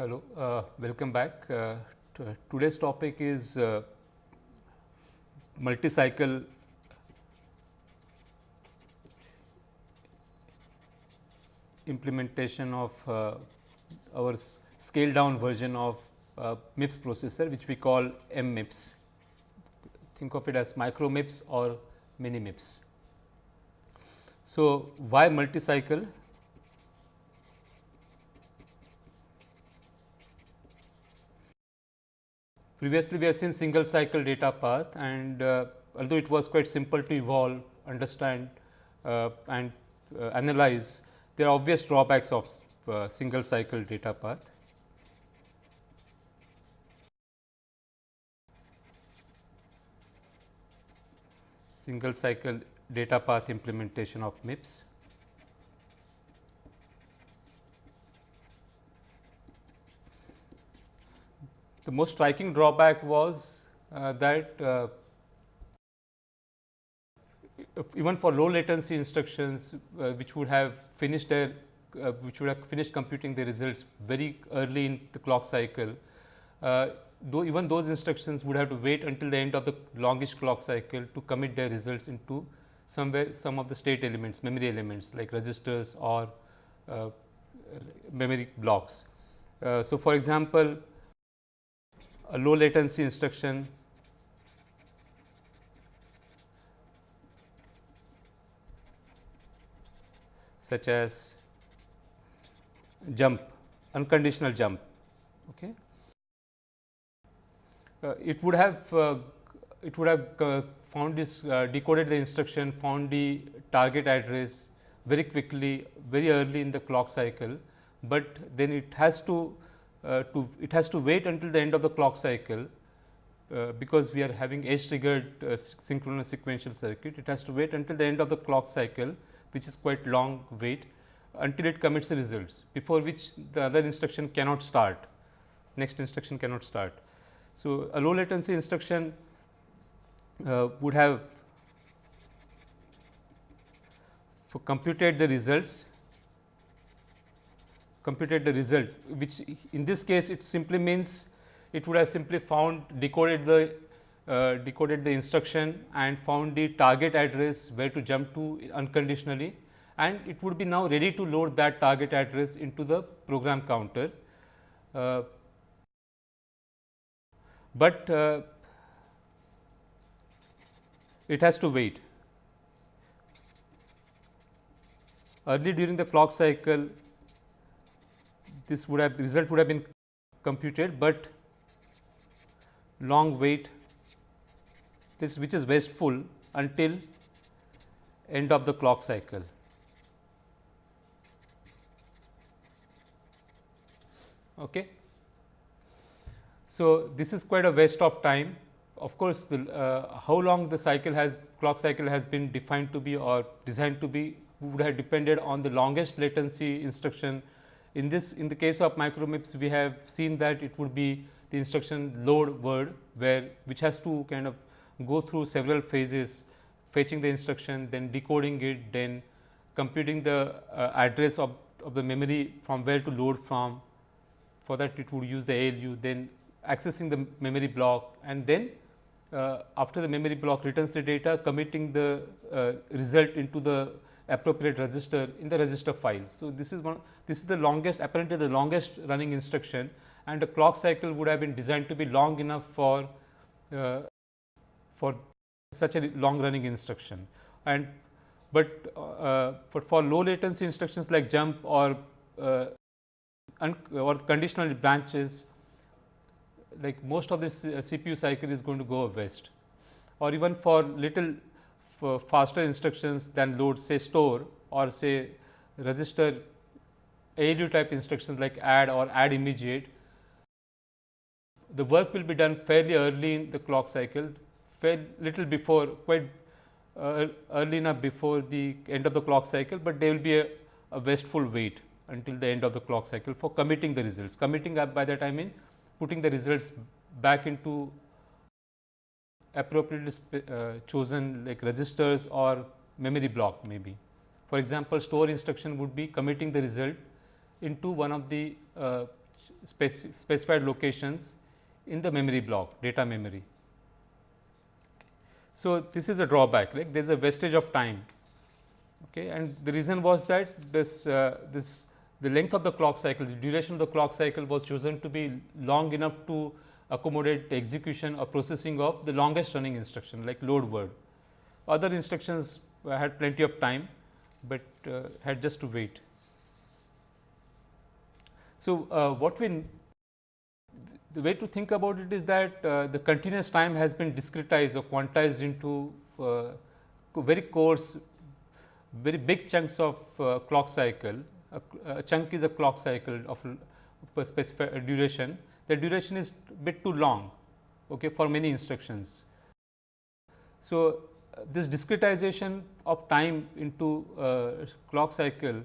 Hello, uh, welcome back. Uh, today's topic is uh, multi-cycle implementation of uh, our scaled down version of uh, MIPS processor which we call MMIPS. Think of it as micro MIPS or mini MIPS. So, why multi-cycle? Previously, we have seen single cycle data path and uh, although it was quite simple to evolve, understand uh, and uh, analyze, there are obvious drawbacks of uh, single cycle data path. Single cycle data path implementation of MIPS. The most striking drawback was uh, that uh, even for low latency instructions uh, which would have finished their uh, which would have finished computing the results very early in the clock cycle, uh, though even those instructions would have to wait until the end of the longish clock cycle to commit their results into somewhere some of the state elements memory elements like registers or uh, memory blocks. so, for example, a low latency instruction. Such as jump unconditional jump okay? Uh, it would have uh, it would have uh, found this uh, decoded the instruction found the target address very quickly very early in the clock cycle but then it has to uh, to it has to wait until the end of the clock cycle uh, because we are having edge triggered uh, synchronous sequential circuit. It has to wait until the end of the clock cycle which is quite long wait until it commits the results before which the other instruction cannot start next instruction cannot start. So, a low latency instruction uh, would have computed the results computed the result which in this case it simply means it would have simply found decoded the uh, decoded the instruction and found the target address where to jump to unconditionally and it would be now ready to load that target address into the program counter. Uh, but uh, it has to wait. Early during the clock cycle, this would have result would have been computed, but long wait this which is wasteful until end of the clock cycle. Okay. So, this is quite a waste of time. Of course, the, uh, how long the cycle has clock cycle has been defined to be or designed to be would have depended on the longest latency instruction in this in the case of micro MIPS, we have seen that it would be the instruction load word where which has to kind of go through several phases fetching the instruction then decoding it then computing the uh, address of, of the memory from where to load from. For that it would use the ALU then accessing the memory block and then uh, after the memory block returns the data committing the uh, result into the appropriate register in the register file. So, this is one this is the longest apparently the longest running instruction and the clock cycle would have been designed to be long enough for uh, for such a long running instruction and but uh, but for low latency instructions like jump or uh, or conditional branches like most of this uh, CPU cycle is going to go west or even for little faster instructions than load say store or say register ALU type instructions like add or add immediate. The work will be done fairly early in the clock cycle, fair little before quite uh, early enough before the end of the clock cycle, but there will be a, a wasteful wait until the end of the clock cycle for committing the results. Committing by that I mean putting the results back into appropriately uh, chosen like registers or memory block maybe. For example, store instruction would be committing the result into one of the uh, speci specified locations in the memory block data memory. So, this is a drawback like there is a wastage of time okay. and the reason was that this uh, this the length of the clock cycle the duration of the clock cycle was chosen to be long enough to accommodate execution or processing of the longest running instruction like load word. Other instructions had plenty of time, but uh, had just to wait. So, uh, what we the way to think about it is that uh, the continuous time has been discretized or quantized into uh, very coarse, very big chunks of uh, clock cycle. A, a, chunk is a clock cycle of a specified duration. The duration is bit too long okay, for many instructions. So, uh, this discretization of time into uh, clock cycle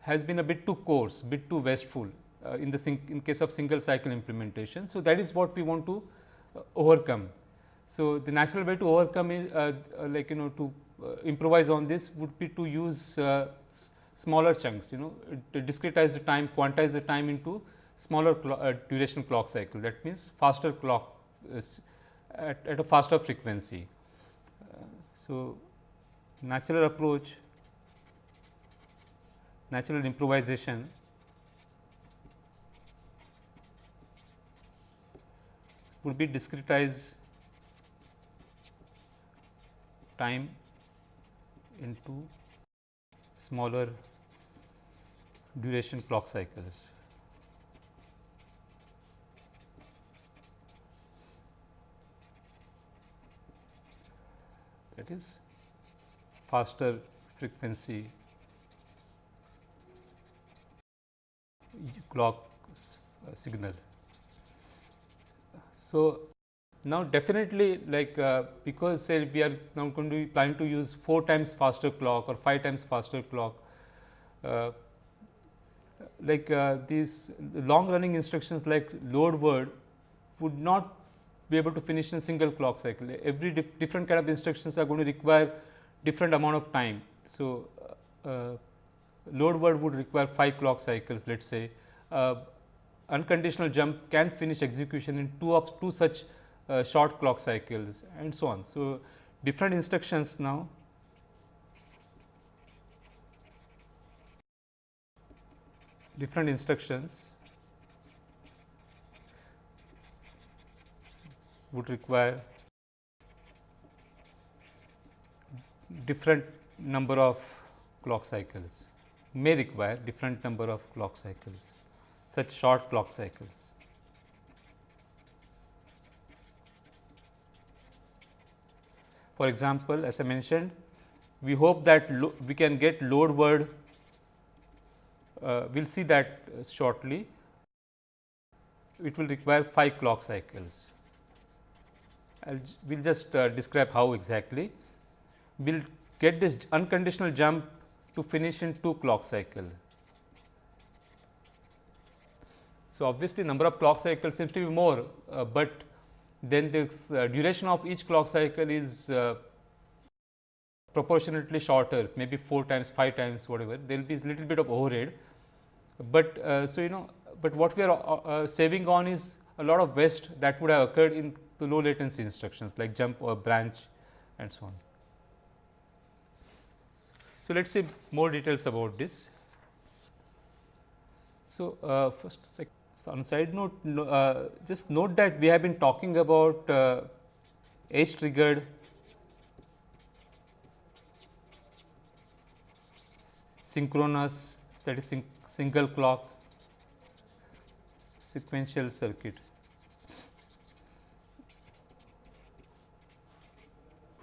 has been a bit too coarse, bit too wasteful uh, in the in case of single cycle implementation. So, that is what we want to uh, overcome. So, the natural way to overcome is uh, like you know to improvise on this would be to use smaller chunks you know discretize the time quantize the time into smaller uh, duration clock cycle that means faster clock at, at, a faster frequency. Uh, so, natural approach natural improvisation would be discretize time into smaller duration clock cycles. That is faster frequency clock signal. So, now definitely like uh, because say we are now going to be planning to use 4 times faster clock or 5 times faster clock, uh, like uh, these long running instructions like load word would not be able to finish in a single clock cycle. Every dif different kind of instructions are going to require different amount of time. So, uh, uh, load word would require 5 clock cycles let us say uh, unconditional jump can finish execution in two of two such uh, short clock cycles and so on. So, different instructions now different instructions would require different number of clock cycles may require different number of clock cycles such short clock cycles. For example, as I mentioned, we hope that we can get load word, uh, we will see that shortly. It will require 5 clock cycles. I will just uh, describe how exactly. We will get this unconditional jump to finish in 2 clock cycle. So, obviously, number of clock cycles seems to be more, uh, but then the uh, duration of each clock cycle is uh, proportionately shorter maybe 4 times 5 times whatever there will be a little bit of overhead. But uh, so you know, but what we are saving on is a lot of waste that would have occurred in the low latency instructions like jump or branch and so on. So, let us see more details about this. So, first so, on side note, uh, just note that we have been talking about uh, edge triggered synchronous that is single clock sequential circuit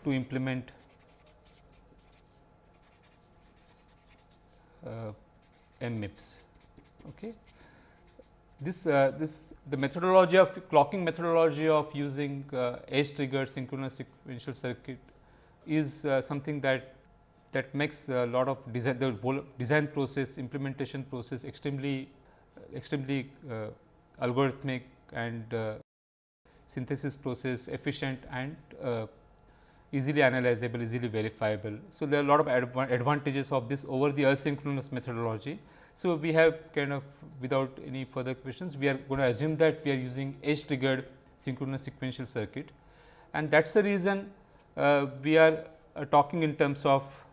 to implement uh, MIPS. Okay this uh, this the methodology of clocking methodology of using uh, edge triggered synchronous sequential circuit is uh, something that that makes a lot of design the design process implementation process extremely extremely uh, algorithmic and uh, synthesis process efficient and uh, easily analyzable, easily verifiable. So, there are a lot of adv advantages of this over the asynchronous methodology. So, we have kind of without any further questions, we are going to assume that we are using edge triggered synchronous sequential circuit and that is the reason uh, we are uh, talking in terms of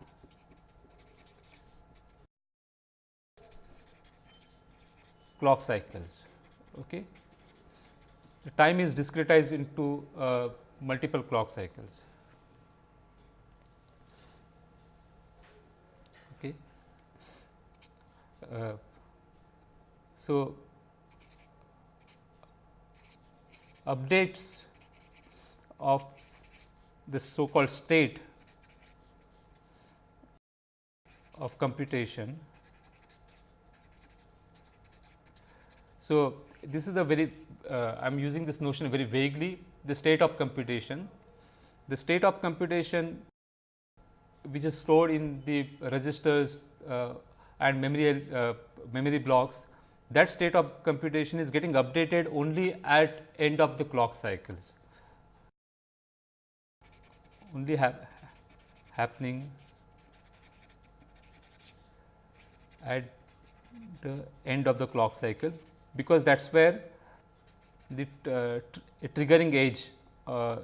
clock cycles. Okay. The time is discretized into uh, multiple clock cycles. Okay. Uh, so, updates of this so called state of computation. So, this is a very uh, I am using this notion very vaguely the state of computation. The state of computation which is stored in the registers uh, and memory uh, memory blocks that state of computation is getting updated only at end of the clock cycles only ha happening at the end of the clock cycle because that is where the uh, tr triggering edge uh,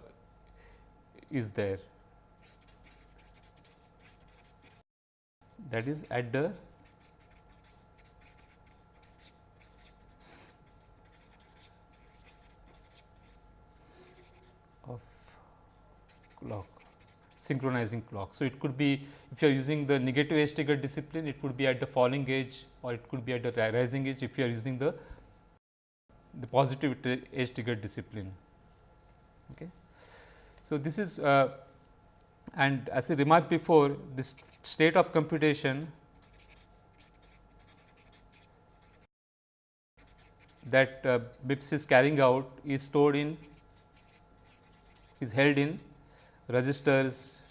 is there. That is at the clock synchronizing clock. So, it could be if you are using the negative edge trigger discipline it could be at the falling edge or it could be at the rising edge if you are using the the positive edge trigger discipline. Okay. So, this is uh, and as I remarked before this state of computation that uh, is carrying out is stored in is held in registers,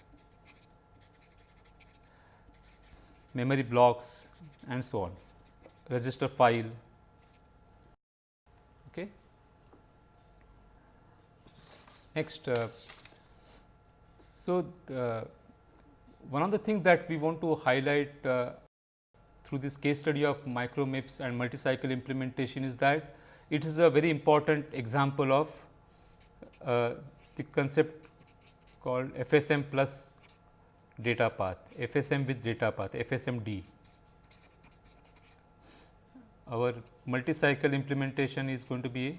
memory blocks and so on, register file. Okay. Next, uh, so one of the things that we want to highlight uh, through this case study of micro MIPS and multi-cycle implementation is that it is a very important example of uh, the concept called FSM plus data path, FSM with data path, FSMD. Our multi-cycle implementation is going to be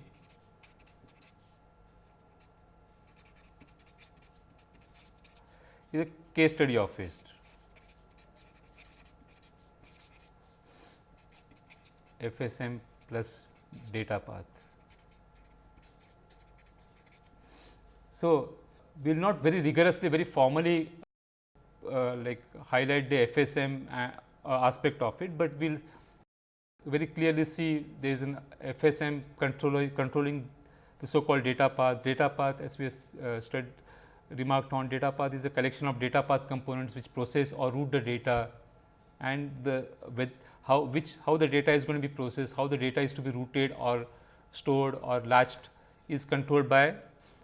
is a case study of it. FSM plus data path. So, we will not very rigorously, very formally uh, like highlight the FSM uh, aspect of it, but we will very clearly see there is an FSM controller controlling the so called data path. Data path as we uh, studied remarked on data path is a collection of data path components which process or route the data and the with how which how the data is going to be processed, how the data is to be routed or stored or latched is controlled by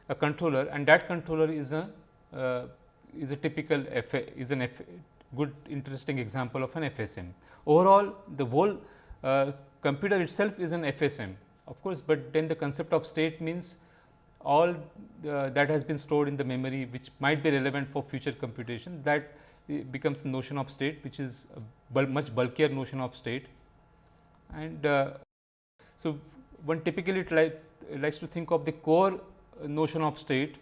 a controller and that controller is a uh, is a typical F is an F good interesting example of an FSM. Overall the whole uh, computer itself is an FSM of course, but then the concept of state means all uh, that has been stored in the memory which might be relevant for future computation that becomes the notion of state which is a bul much bulkier notion of state. And uh, so, one typically likes to think of the core notion of state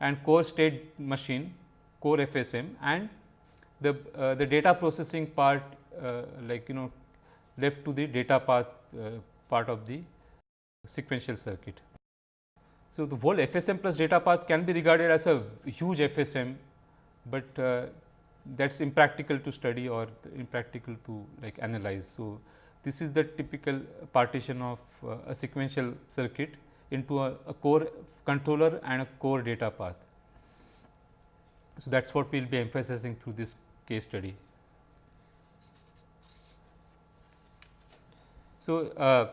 and core state machine core FSM and the uh, the data processing part uh, like you know left to the data path uh, part of the sequential circuit. So, the whole FSM plus data path can be regarded as a huge FSM, but uh, that is impractical to study or impractical to like analyze. So, this is the typical partition of uh, a sequential circuit into a, a core controller and a core data path. So, that is what we will be emphasizing through this case study. So, uh,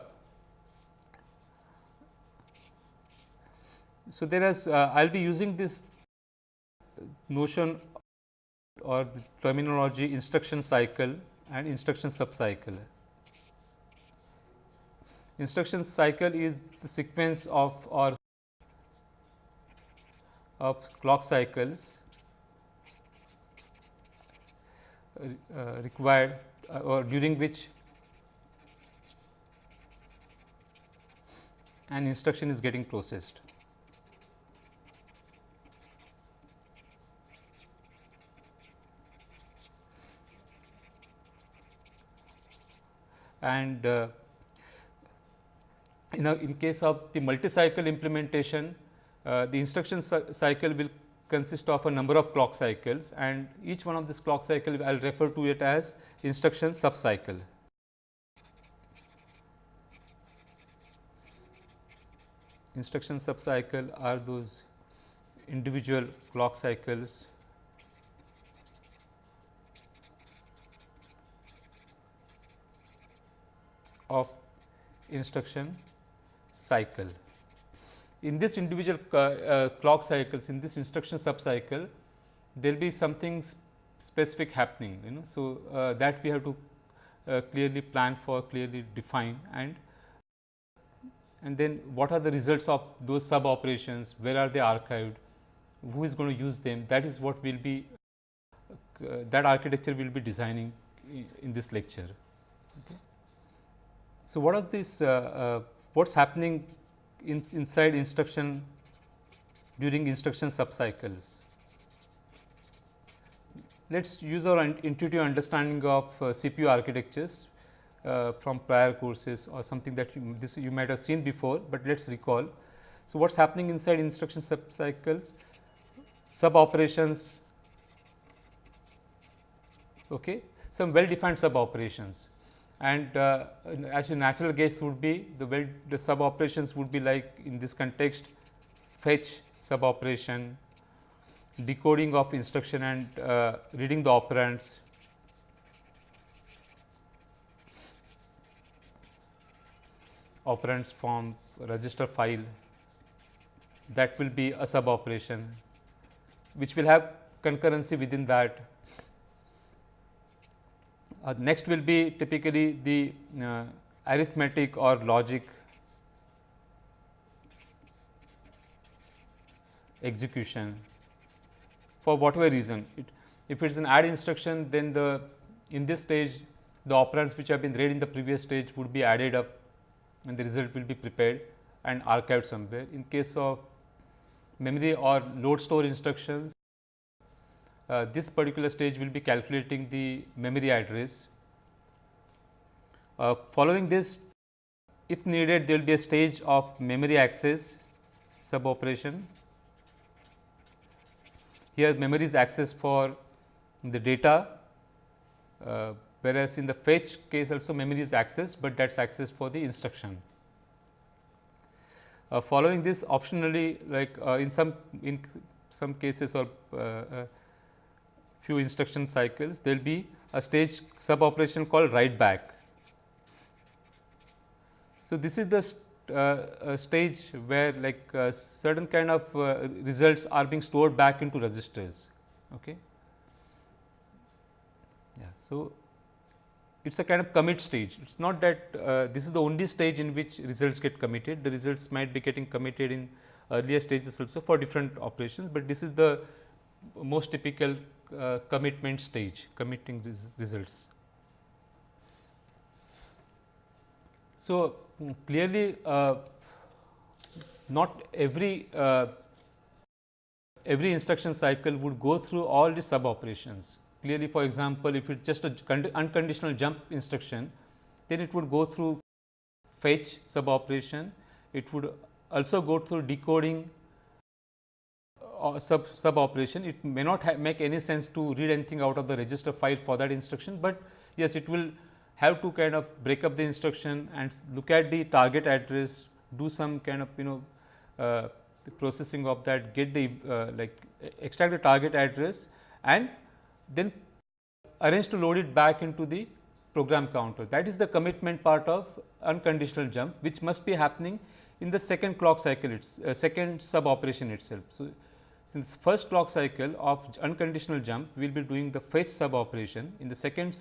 so there is uh, I will be using this notion or terminology instruction cycle and instruction subcycle. Instruction cycle is the sequence of or of clock cycles uh, required uh, or during which an instruction is getting processed. And uh, in, a, in case of the multi-cycle implementation, uh, the instruction cycle will consist of a number of clock cycles and each one of this clock cycle I will refer to it as instruction subcycle. Instruction subcycle are those individual clock cycles of instruction cycle. In this individual uh, uh, clock cycles, in this instruction subcycle, there will be something sp specific happening, you know. So, uh, that we have to clearly plan for, clearly define and and then what are the results of those sub operations, where are they archived, who is going to use them, that is what will be uh, that architecture will be designing in this lecture. Okay. So, what are these, uh, uh, what is happening in, inside instruction during instruction subcycles? Let us use our intuitive understanding of uh, CPU architectures uh, from prior courses or something that you, this you might have seen before, but let us recall. So, what is happening inside instruction subcycles? Sub operations, okay, some well defined sub operations and uh, as your natural guess would be the well the sub operations would be like in this context fetch sub operation, decoding of instruction and uh, reading the operands, operands from register file that will be a sub operation which will have concurrency within that. Uh, next will be typically the uh, arithmetic or logic execution for whatever reason. It, if it is an add instruction, then the in this stage the operands which have been read in the previous stage would be added up and the result will be prepared and archived somewhere. In case of memory or load store instructions, uh, this particular stage will be calculating the memory address. Uh, following this, if needed, there will be a stage of memory access sub operation. Here memory is accessed for the data, uh, whereas in the fetch case also memory is accessed, but that is accessed for the instruction. Uh, following this optionally like uh, in some in some cases or uh, uh, few instruction cycles there will be a stage sub operation called write back. So, this is the uh, stage where like uh, certain kind of uh, results are being stored back into registers. Okay. Yeah. So, it is a kind of commit stage. It is not that uh, this is the only stage in which results get committed. The results might be getting committed in earlier stages also for different operations, but this is the most typical uh, commitment stage, committing these results. So, clearly uh, not every uh, every instruction cycle would go through all the sub operations Clearly, for example, if it is just a unconditional jump instruction, then it would go through fetch sub operation. It would also go through decoding sub, sub operation. It may not make any sense to read anything out of the register file for that instruction, but yes, it will have to kind of break up the instruction and look at the target address, do some kind of you know uh, processing of that, get the uh, like extract the target address and then arrange to load it back into the program counter. That is the commitment part of unconditional jump, which must be happening in the second clock cycle, its uh, second sub operation itself. So, since first clock cycle of unconditional jump, we will be doing the fetch sub operation. In the second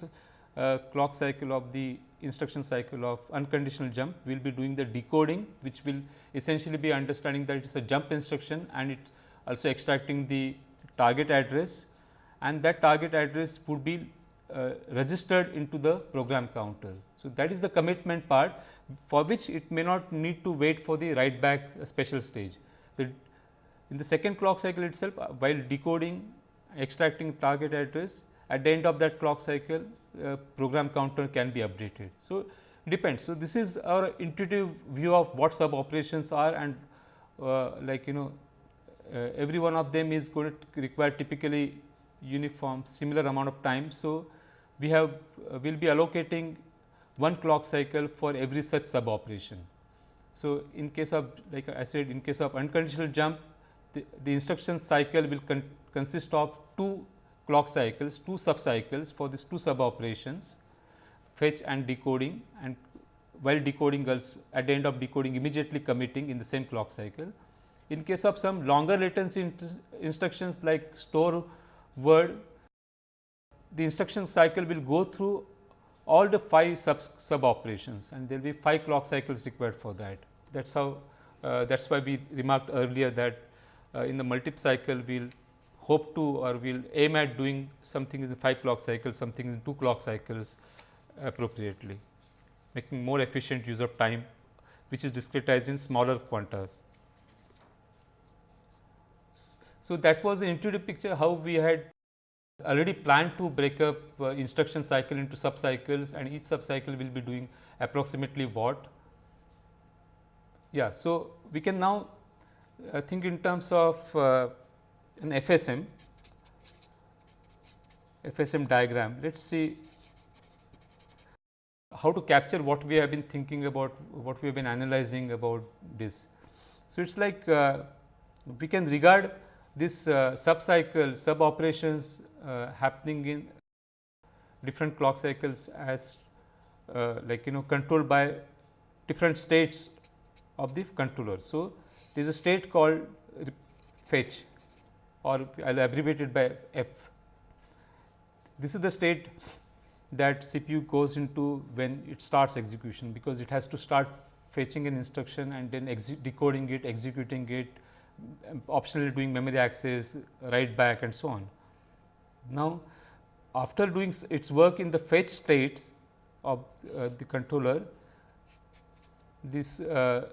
uh, clock cycle of the instruction cycle of unconditional jump, we will be doing the decoding, which will essentially be understanding that it is a jump instruction and it also extracting the target address and that target address would be uh, registered into the program counter. So, that is the commitment part for which it may not need to wait for the write back special stage. The, in the second clock cycle itself uh, while decoding extracting target address at the end of that clock cycle uh, program counter can be updated. So, depends. So, this is our intuitive view of what sub operations are and uh, like you know uh, every one of them is going to require typically uniform similar amount of time. So, we have uh, will be allocating one clock cycle for every such sub operation. So, in case of like I said in case of unconditional jump the, the instruction cycle will con consist of two clock cycles, two sub cycles for these two sub operations fetch and decoding and while decoding also at the end of decoding immediately committing in the same clock cycle. In case of some longer latency instructions like store word, the instruction cycle will go through all the 5 sub, sub operations and there will be 5 clock cycles required for that. That is how uh, that is why we remarked earlier that in the multi cycle we will hope to or we will aim at doing something in 5 clock cycles, something in 2 clock cycles appropriately, making more efficient use of time which is discretized in smaller quantas. So, that was an intuitive picture how we had already planned to break up uh, instruction cycle into sub cycles and each sub cycle will be doing approximately what. Yeah, so, we can now uh, think in terms of uh, an FSM, FSM diagram. Let us see how to capture what we have been thinking about, what we have been analyzing about this. So, it is like uh, we can regard this uh, sub cycle, sub operations uh, happening in different clock cycles as uh, like you know controlled by different states of the controller. So, there is a state called fetch or I will abbreviate it by F. This is the state that CPU goes into when it starts execution, because it has to start fetching an instruction and then decoding it, executing it, optionally doing memory access, write back and so on. Now, after doing its work in the fetch states of uh, the controller, this uh,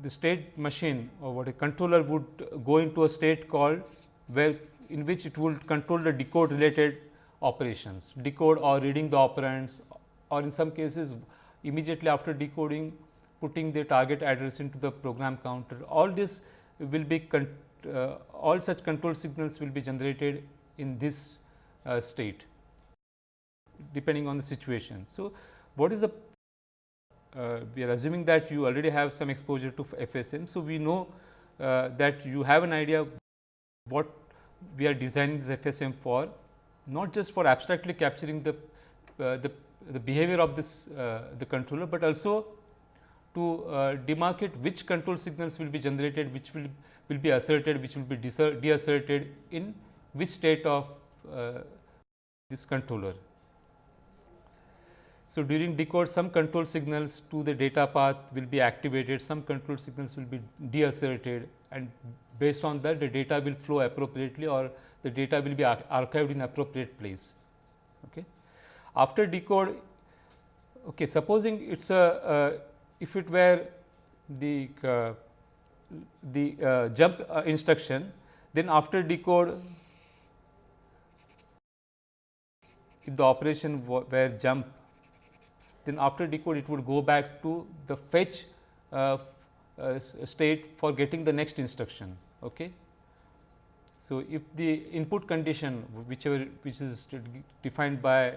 the state machine or what a controller would go into a state called where in which it would control the decode related operations, decode or reading the operands or in some cases immediately after decoding putting the target address into the program counter. All this will be uh, all such control signals will be generated in this uh, state depending on the situation. So, what is the uh, we are assuming that you already have some exposure to FSM. So, we know uh, that you have an idea what we are designing this FSM for not just for abstractly capturing the, uh, the, the, behavior of this uh, the controller, but also to uh, demarcate which control signals will be generated, which will, will be asserted, which will be deasserted in which state of uh, this controller. So, during decode some control signals to the data path will be activated, some control signals will be deasserted and based on that the data will flow appropriately or the data will be archived in appropriate place. Okay. After decode, okay, supposing it is a uh, if it were the uh, the uh, jump uh, instruction, then after decode if the operation were jump then after decode it would go back to the fetch uh, uh, state for getting the next instruction. Okay. So, if the input condition whichever which is defined by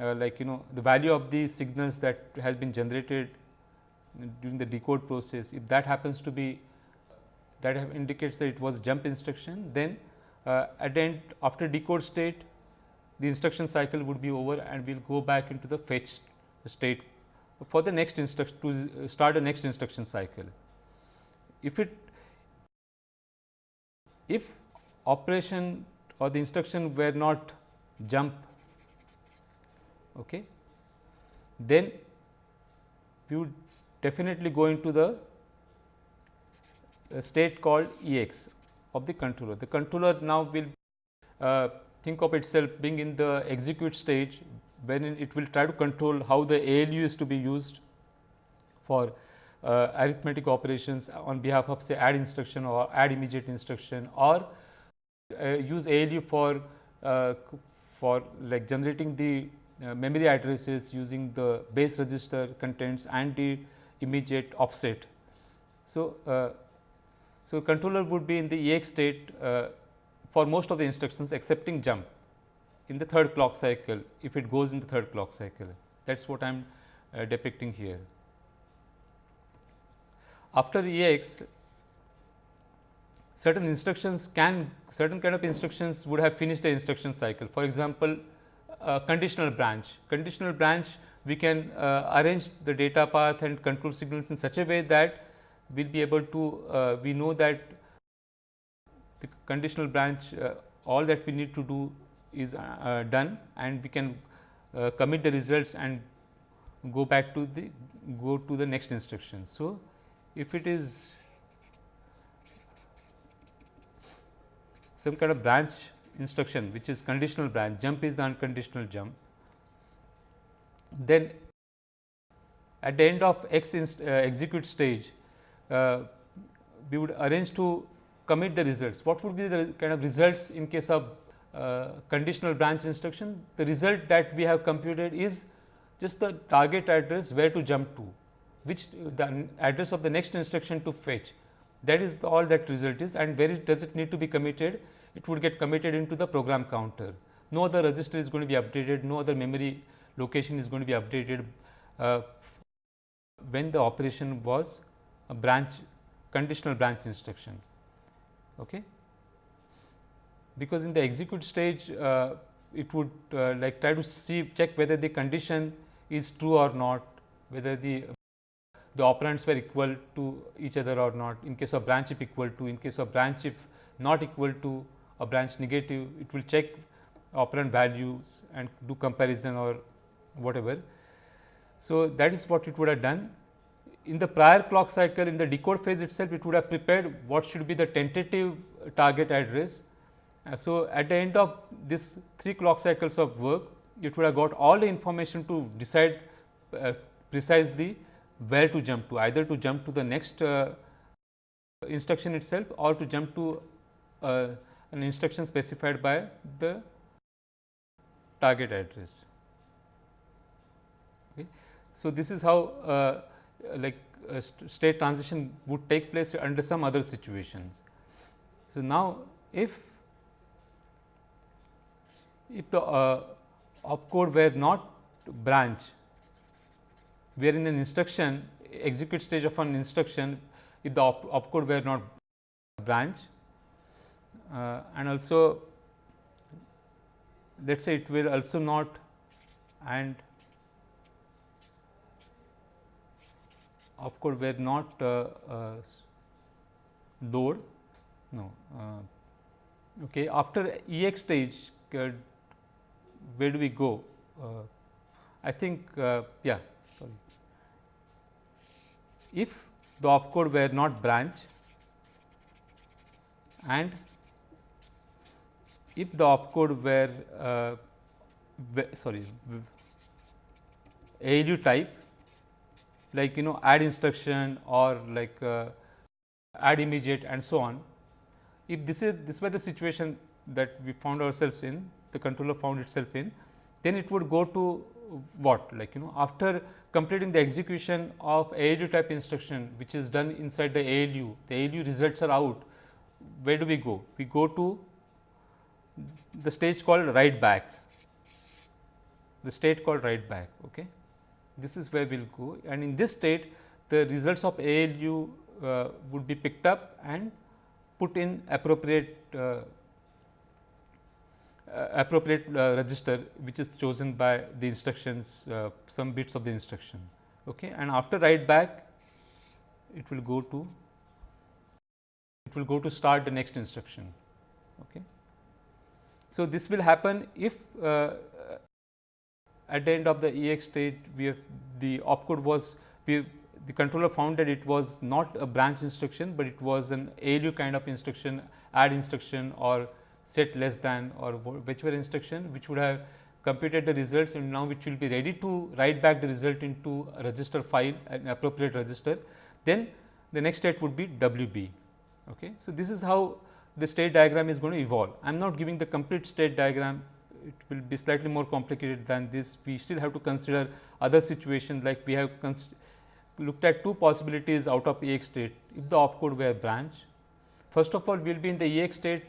uh, like you know the value of the signals that has been generated during the decode process, if that happens to be that indicates that it was jump instruction, then uh, at end after decode state the instruction cycle would be over and we will go back into the fetch state for the next instruction to start a next instruction cycle. If it if operation or the instruction were not jump, okay, then we would definitely go into the state called E x of the controller. The controller now will uh, think of itself being in the execute stage when it will try to control how the ALU is to be used for uh, arithmetic operations on behalf of say add instruction or add immediate instruction or uh, use ALU for uh, for like generating the uh, memory addresses using the base register contents and the immediate offset. So, uh, so controller would be in the EX state uh, for most of the instructions excepting jump in the third clock cycle if it goes in the third clock cycle that is what I am uh, depicting here. After EX certain instructions can certain kind of instructions would have finished the instruction cycle. For example, conditional branch. Conditional branch we can uh, arrange the data path and control signals in such a way that we will be able to uh, we know that the conditional branch uh, all that we need to do is uh, done and we can uh, commit the results and go back to the go to the next instruction. So, if it is some kind of branch instruction which is conditional branch jump is the unconditional jump then at the end of x uh, execute stage uh, we would arrange to commit the results. What would be the kind of results in case of uh, conditional branch instruction? The result that we have computed is just the target address where to jump to, which the address of the next instruction to fetch. That is the, all that result is and where it does it need to be committed? It would get committed into the program counter. No other register is going to be updated, no other memory location is going to be updated uh, when the operation was a branch conditional branch instruction. Okay. Because in the execute stage uh, it would uh, like try to see check whether the condition is true or not, whether the the operands were equal to each other or not. In case of branch if equal to, in case of branch if not equal to a branch negative, it will check operand values and do comparison or whatever. So, that is what it would have done in the prior clock cycle in the decode phase itself it would have prepared what should be the tentative target address. So, at the end of this 3 clock cycles of work it would have got all the information to decide uh, precisely where to jump to either to jump to the next uh, instruction itself or to jump to uh, an instruction specified by the target address. Okay. So, this is how uh, like st state transition would take place under some other situations. So, now if if the uh, opcode were not branch, we are in an instruction execute stage of an instruction if the op opcode were not branch uh, and also let us say it will also not and opcode were not uh, uh, load no uh, okay after ex stage where do we go i think yeah sorry if the opcode were not branch and if the opcode were uh, sorry ALU type like you know add instruction or like uh, add immediate and so on. If this is this was the situation that we found ourselves in, the controller found itself in, then it would go to what like you know after completing the execution of ALU type instruction which is done inside the ALU, the ALU results are out, where do we go? We go to the stage called write back, the state called write back. Okay this is where we will go and in this state the results of ALU uh, would be picked up and put in appropriate uh, appropriate uh, register which is chosen by the instructions uh, some bits of the instruction okay and after write back it will go to it will go to start the next instruction. Okay. So, this will happen if uh, at the end of the EX state we have the opcode was we the controller found that it was not a branch instruction, but it was an ALU kind of instruction add instruction or set less than or whichever instruction which would have computed the results and now which will be ready to write back the result into a register file an appropriate register. Then the next state would be WB. Okay. So, this is how the state diagram is going to evolve. I am not giving the complete state diagram, it will be slightly more complicated than this. We still have to consider other situations like we have looked at two possibilities out of EX state if the opcode were branch. First of all, we will be in the EX state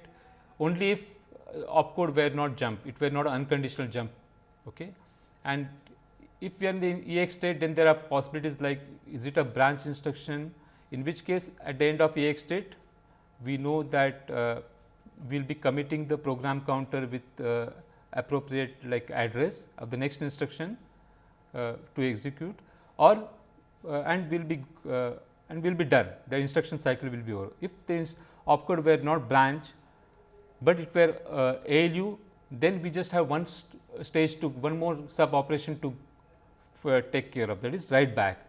only if uh, opcode were not jump, it were not unconditional jump. Okay. And if we are in the EX state, then there are possibilities like is it a branch instruction, in which case at the end of EX state, we know that uh, we will be committing the program counter with uh, appropriate like address of the next instruction uh, to execute or uh, and will be uh, and will be done the instruction cycle will be over. If this opcode were not branch, but it were uh, ALU then we just have one st stage to one more sub operation to take care of that is write back.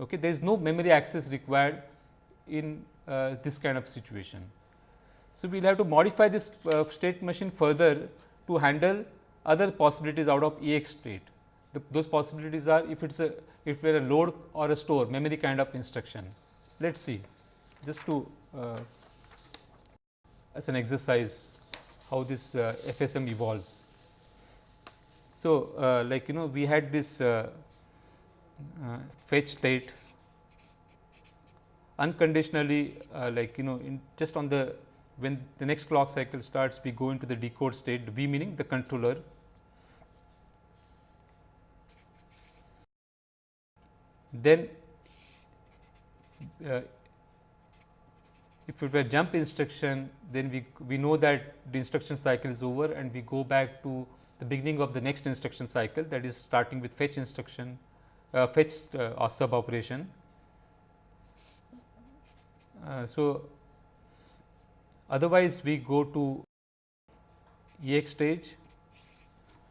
Okay. There is no memory access required in uh, this kind of situation. So, we will have to modify this uh, state machine further to handle other possibilities out of EX state. The, those possibilities are if it is a if we are a load or a store memory kind of instruction. Let us see just to uh, as an exercise how this uh, FSM evolves. So, uh, like you know we had this uh, uh, fetch state unconditionally uh, like you know just on the when the next clock cycle starts we go into the decode state V meaning the controller then uh, if it were jump instruction then we we know that the instruction cycle is over and we go back to the beginning of the next instruction cycle that is starting with fetch instruction uh, fetch uh, or sub operation. Uh, so, otherwise we go to EX stage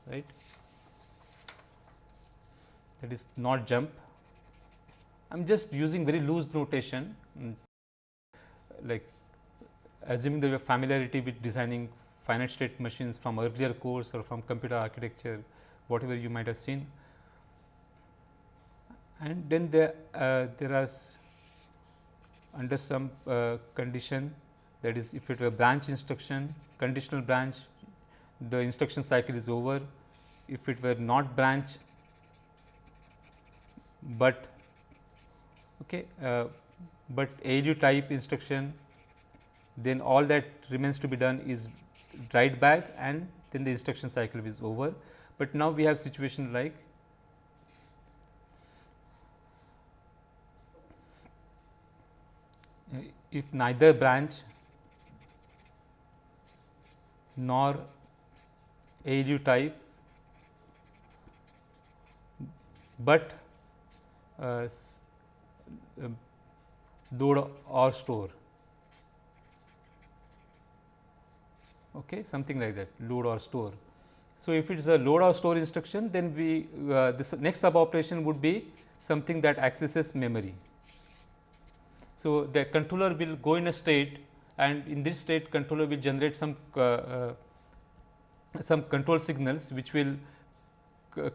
right? That is not jump. I am just using very loose notation. Mm, like assuming have familiarity with designing finite state machines from earlier course or from computer architecture whatever you might have seen. And then there, uh, there are under some uh, condition that is if it were branch instruction conditional branch the instruction cycle is over if it were not branch but okay uh, but ALU type instruction then all that remains to be done is write back and then the instruction cycle is over. But now we have situation like if neither branch nor ALU type, but uh, load or store? Okay something like that load or store. So if it is a load or store instruction then we uh, this next sub operation would be something that accesses memory. So, the controller will go in a state and in this state controller will generate some uh, uh, some control signals which will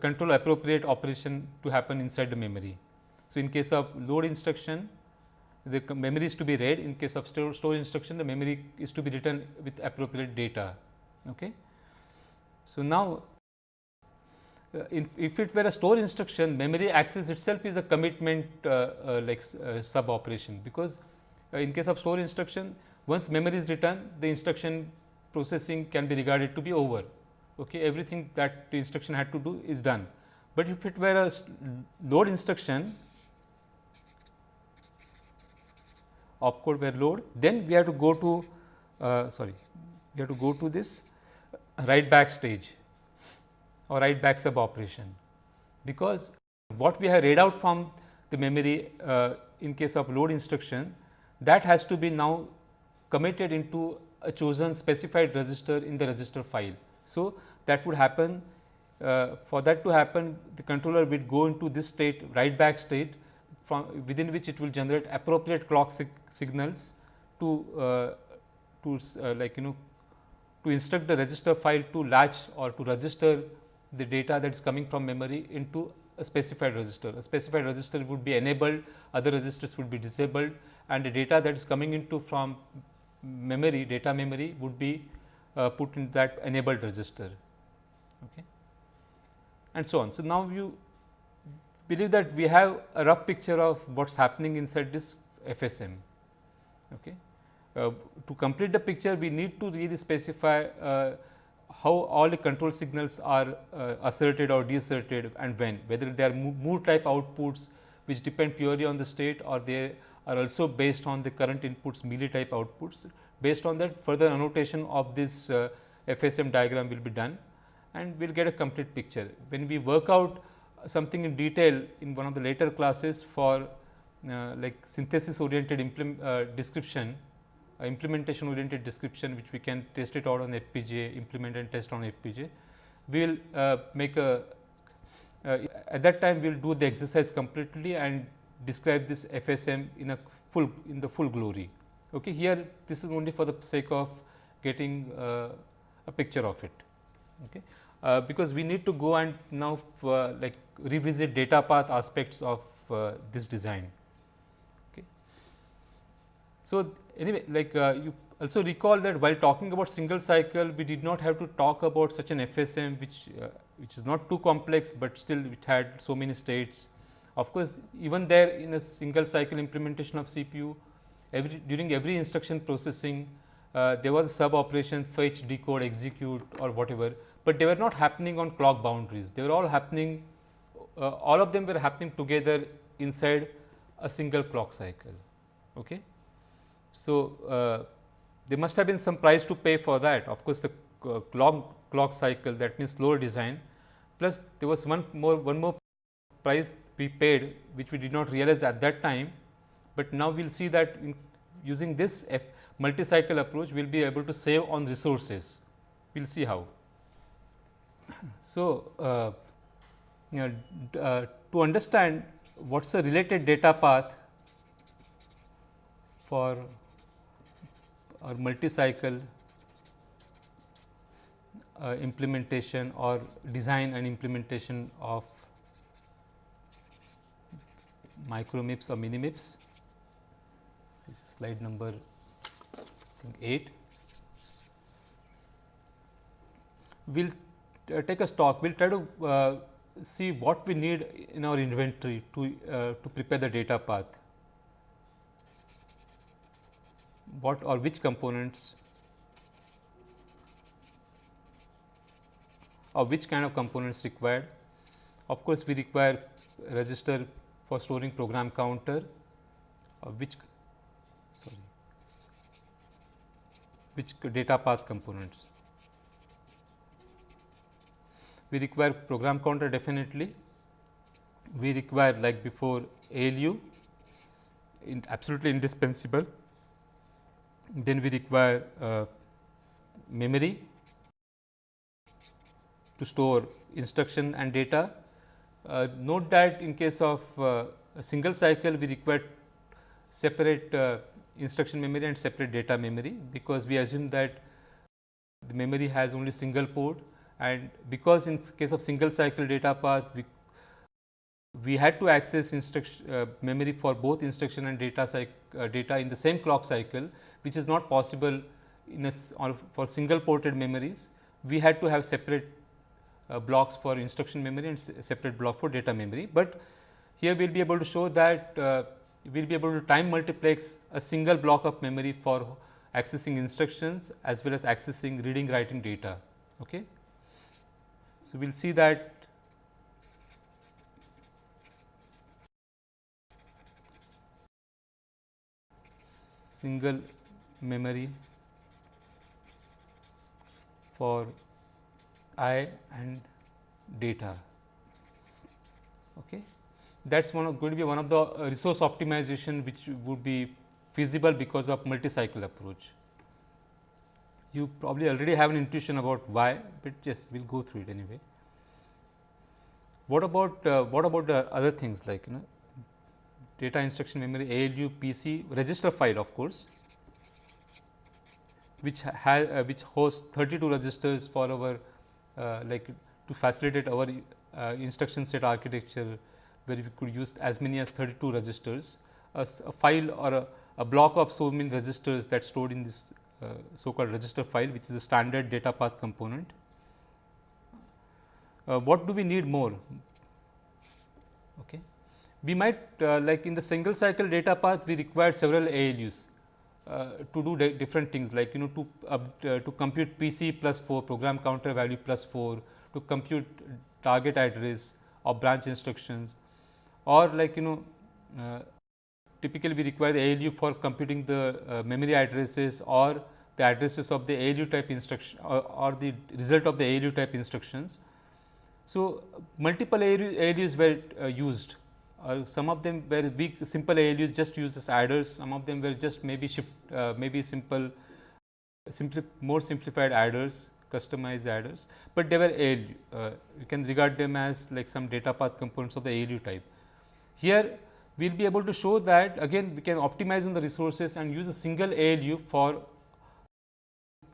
control appropriate operation to happen inside the memory. So, in case of load instruction the memory is to be read. In case of store, store instruction the memory is to be written with appropriate data. Okay. So, now uh, if it were a store instruction memory access itself is a commitment uh, uh, like sub operation because in case of store instruction once memory is written the instruction processing can be regarded to be over. Okay? Everything that the instruction had to do is done. But if it were a load instruction opcode were load then we have to go to uh, sorry we have to go to this write back stage or write back sub operation. Because what we have read out from the memory uh, in case of load instruction that has to be now committed into a chosen specified register in the register file. So, that would happen uh, for that to happen the controller will go into this state write back state within which it will generate appropriate clock sig signals to uh, to uh, like you know to instruct the register file to latch or to register the data that is coming from memory into a specified register. A specified register would be enabled, other registers would be disabled and the data that is coming into from memory, data memory would be uh, put in that enabled register okay. and so on. So, now you believe that we have a rough picture of what is happening inside this FSM. Okay. Uh, to complete the picture, we need to really specify uh, how all the control signals are uh, asserted or deasserted and when, whether they are Moore type outputs which depend purely on the state or they are also based on the current inputs mealy type outputs. Based on that further annotation of this uh, FSM diagram will be done and we will get a complete picture. When we work out something in detail in one of the later classes for uh, like synthesis oriented uh, description, uh, implementation oriented description which we can test it out on FPGA, implement and test on FPGA. We will uh, make a at that time we will do the exercise completely and describe this FSM in a full in the full glory. Okay. Here this is only for the sake of getting uh, a picture of it. Okay. Uh, because we need to go and now uh, like revisit data path aspects of uh, this design. Okay. So, anyway like uh, you also recall that while talking about single cycle we did not have to talk about such an FSM which uh, which is not too complex, but still it had so many states. Of course, even there in a single cycle implementation of CPU every during every instruction processing uh, there was a sub operation fetch, decode, execute or whatever, but they were not happening on clock boundaries. They were all happening, uh, all of them were happening together inside a single clock cycle. Okay. So, uh, there must have been some price to pay for that. Of course, the uh, clock, clock cycle that means slower design plus there was one more one more price we paid which we did not realize at that time, but now we will see that using this F multi-cycle approach we will be able to save on resources. We will see how. So, uh, you know, uh, to understand what is the related data path for or multi-cycle uh, implementation or design and implementation of micro MIPS or mini MIPS. This is slide number think 8. We will uh, take a stock, we will try to uh, see what we need in our inventory to, uh, to prepare the data path. What or which components or which kind of components required. Of course, we require register for storing program counter, which sorry, which data path components. We require program counter definitely, we require like before ALU in absolutely indispensable, then we require uh, memory to store instruction and data. Uh, note that in case of uh, a single cycle we require separate uh, instruction memory and separate data memory, because we assume that the memory has only single port and because in case of single cycle data path we, we had to access instruction uh, memory for both instruction and data uh, data in the same clock cycle which is not possible in for single ported memories we had to have separate uh, blocks for instruction memory and separate block for data memory, but here we will be able to show that uh, we will be able to time multiplex a single block of memory for accessing instructions as well as accessing reading writing data. Okay. So, we will see that single memory for I and data. Okay that is one of, going to be one of the resource optimization which would be feasible because of multi-cycle approach. You probably already have an intuition about why, but yes we will go through it anyway. What about uh, what about the other things like you know data instruction memory ALU PC register file of course, which has uh, which hosts 32 registers for our uh, like to facilitate our uh, instruction set architecture where we could use as many as 32 registers a, a file or a, a, block of so many registers that stored in this so called register file which is a standard data path component. Uh, what do we need more? Okay. We might uh, like in the single cycle data path we require several ALUs uh, to do different things like you know to uh, to compute PC plus 4 program counter value plus 4 to compute target address or branch instructions or like you know uh, typically we require the ALU for computing the uh, memory addresses or the addresses of the ALU type instruction or, or the result of the ALU type instructions. So, multiple ALUs were uh, used uh, some of them were big simple ALUs just used as adders, some of them were just maybe shift uh, maybe simple simply more simplified adders customized adders, but they were ALU uh, you can regard them as like some data path components of the ALU type. Here we will be able to show that again we can optimize on the resources and use a single ALU for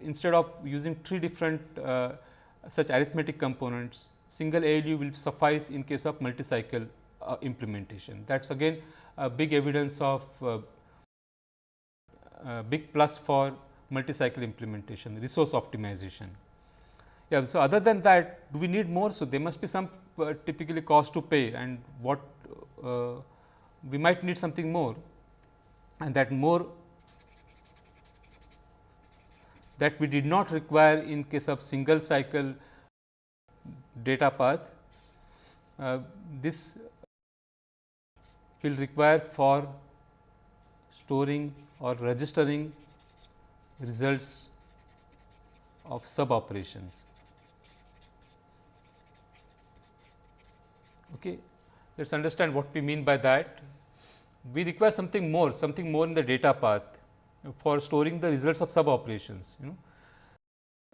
instead of using three different uh, such arithmetic components single ALU will suffice in case of multi cycle uh, implementation. That is again a big evidence of uh, uh, big plus for multi cycle implementation resource optimization. Yeah, so other than that do we need more? So, there must be some uh, typically cost to pay and what we might need something more and that more that we did not require in case of single cycle data path. Uh, this will require for storing or registering results of sub operations. Okay. Let us understand what we mean by that. We require something more, something more in the data path for storing the results of sub operations. You know,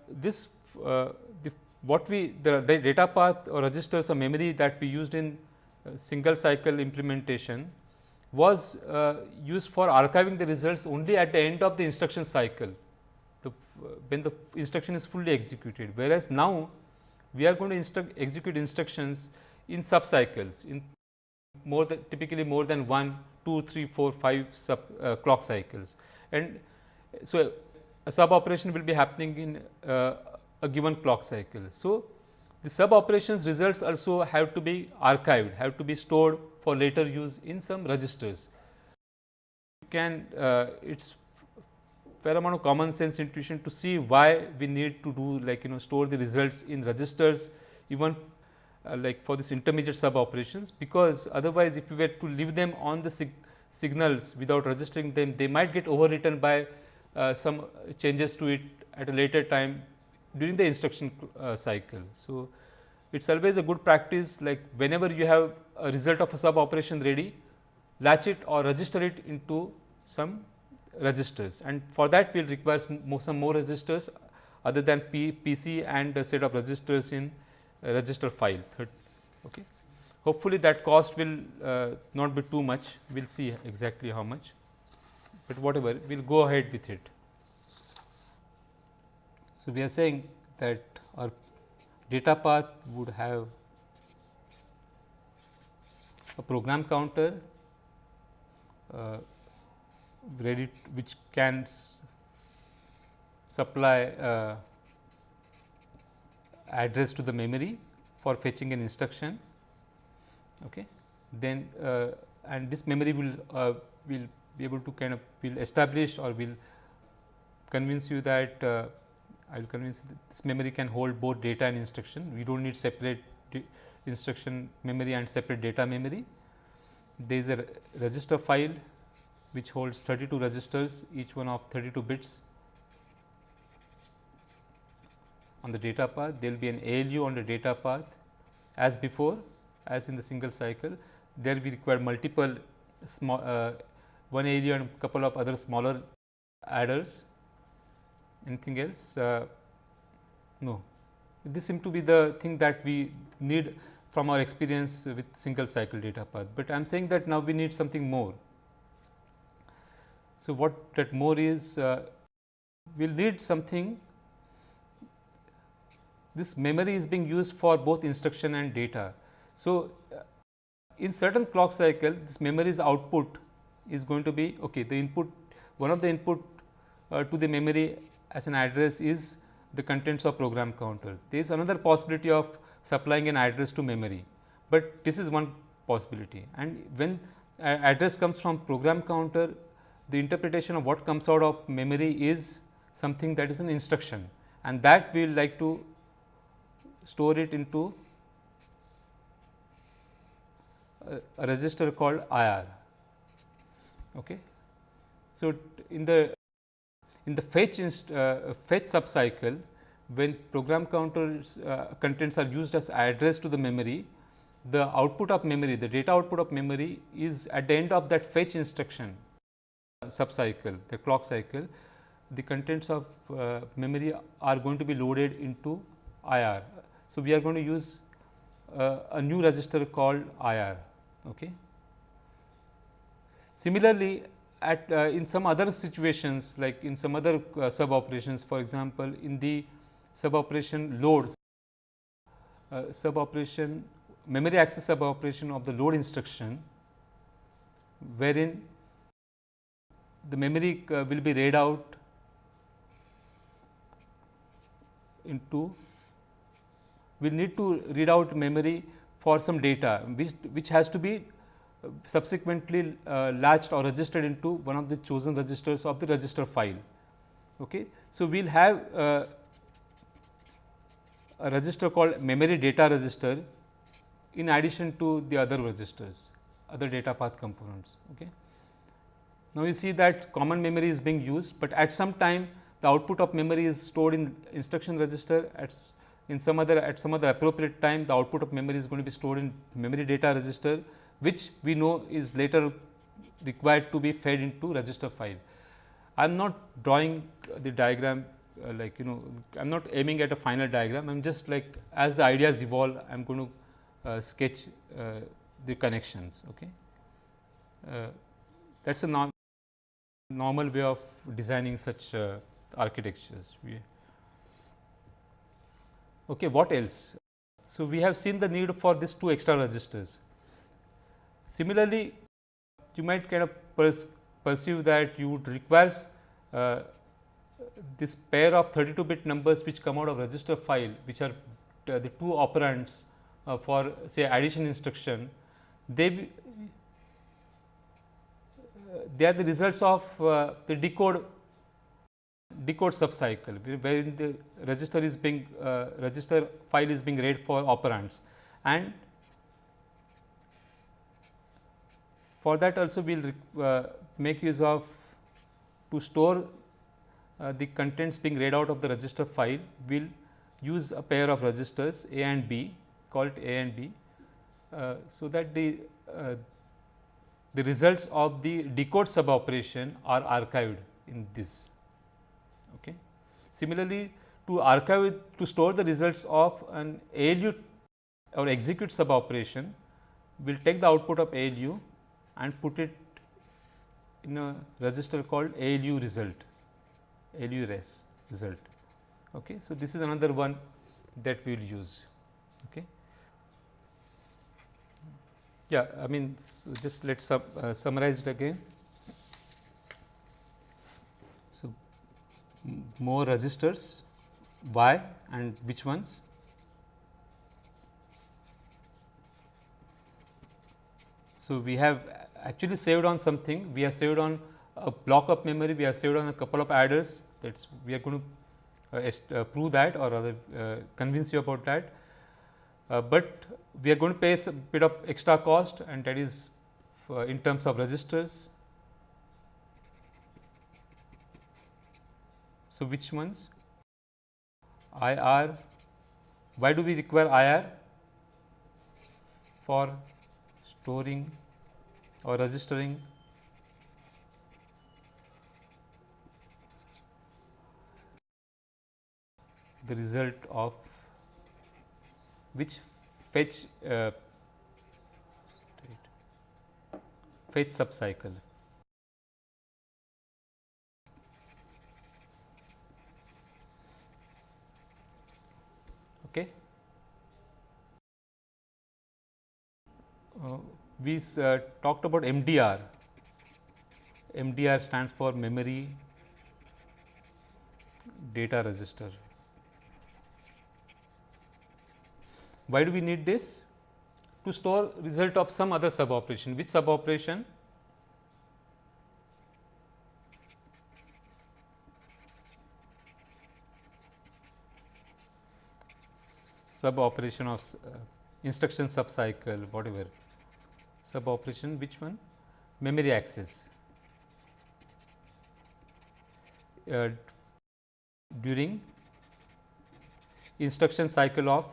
this uh, the, what we the data path or registers or memory that we used in uh, single cycle implementation was uh, used for archiving the results only at the end of the instruction cycle the, uh, when the instruction is fully executed. Whereas, now we are going to instruct, execute instructions in sub cycles in more than typically more than 1, 2, 3, 4, 5 sub uh, clock cycles. And so, a sub operation will be happening in uh, a given clock cycle. So, the sub operations results also have to be archived, have to be stored for later use in some registers. You can uh, it is fair amount of common sense intuition to see why we need to do like you know store the results in registers even uh, like for this intermediate sub operations, because otherwise if we were to leave them on the signals without registering them, they might get overwritten by uh, some changes to it at a later time during the instruction uh, cycle. So, it is always a good practice like whenever you have a result of a sub operation ready, latch it or register it into some registers and for that we will require some more, registers other than P, PC and a set of registers in register file. Okay. Hopefully, that cost will uh, not be too much, we will see exactly how much, but whatever we will go ahead with it. So, we are saying that our data path would have a program counter uh, ready which can supply uh, address to the memory for fetching an instruction. Okay. Then uh, and this memory will uh, will be able to kind of will establish or will convince you that uh, I will convince this memory can hold both data and instruction. We do not need separate instruction memory and separate data memory. There is a register file which holds 32 registers each one of 32 bits on the data path, there will be an ALU on the data path as before as in the single cycle. There we require multiple small uh, one area and couple of other smaller adders anything else? Uh, no, this seems to be the thing that we need from our experience with single cycle data path, but I am saying that now we need something more. So, what that more is uh, we will need something this memory is being used for both instruction and data. So, uh, in certain clock cycle this memory's output is going to be okay the input one of the input uh, to the memory as an address is the contents of program counter. There is another possibility of supplying an address to memory, but this is one possibility and when address comes from program counter the interpretation of what comes out of memory is something that is an instruction and that we will like to store it into a, register called IR. Okay. So, in the in the fetch inst, uh, fetch subcycle when program counter uh, contents are used as address to the memory, the output of memory, the data output of memory is at the end of that fetch instruction subcycle, the clock cycle, the contents of uh, memory are going to be loaded into IR. So, we are going to use uh, a new register called IR. Okay. Similarly, at uh, in some other situations like in some other uh, sub operations for example, in the sub operation load uh, sub operation memory access sub operation of the load instruction wherein the memory uh, will be read out into we will need to read out memory for some data which, which has to be uh, subsequently uh, latched or registered into one of the chosen registers of the register file. Okay. So, we will have uh, a register called memory data register in addition to the other registers, other data path components. Okay. Now, you see that common memory is being used, but at some time the output of memory is stored in instruction register at in some other at some other appropriate time the output of memory is going to be stored in memory data register which we know is later required to be fed into register file. I am not drawing the diagram uh, like you know I am not aiming at a final diagram I am just like as the ideas evolve I am going to uh, sketch uh, the connections. Okay. Uh, that is a norm normal way of designing such uh, architectures. Okay, what else? So, we have seen the need for these two extra registers. Similarly, you might kind of perceive that you would require uh, this pair of 32 bit numbers which come out of register file which are uh, the two operands uh, for say addition instruction they uh, they are the results of uh, the decode decode subcycle wherein the register is being uh, register file is being read for operands and for that also we will uh, make use of to store uh, the contents being read out of the register file we will use a pair of registers A and B called A and B. Uh, so, that the uh, the results of the decode sub operation are archived in this. Similarly, to archive to store the results of an ALU or execute sub operation, we will take the output of ALU and put it in a register called ALU result, ALU res result. Okay. So, this is another one that we will use. Okay. Yeah, I mean so just let us uh, summarize it again. More registers why and which ones? So, we have actually saved on something, we have saved on a block of memory, we have saved on a couple of adders that is we are going to uh, uh, prove that or rather uh, convince you about that. Uh, but we are going to pay a bit of extra cost and that is uh, in terms of registers So, which ones? IR. Why do we require IR? For storing or registering the result of which fetch uh, fetch subcycle. Okay. Uh, we uh, talked about MDR. MDR stands for memory data register. Why do we need this? To store result of some other sub operation. Which sub operation? Sub operation of uh, instruction subcycle, whatever. Sub operation, which one? Memory access. Uh, during instruction cycle of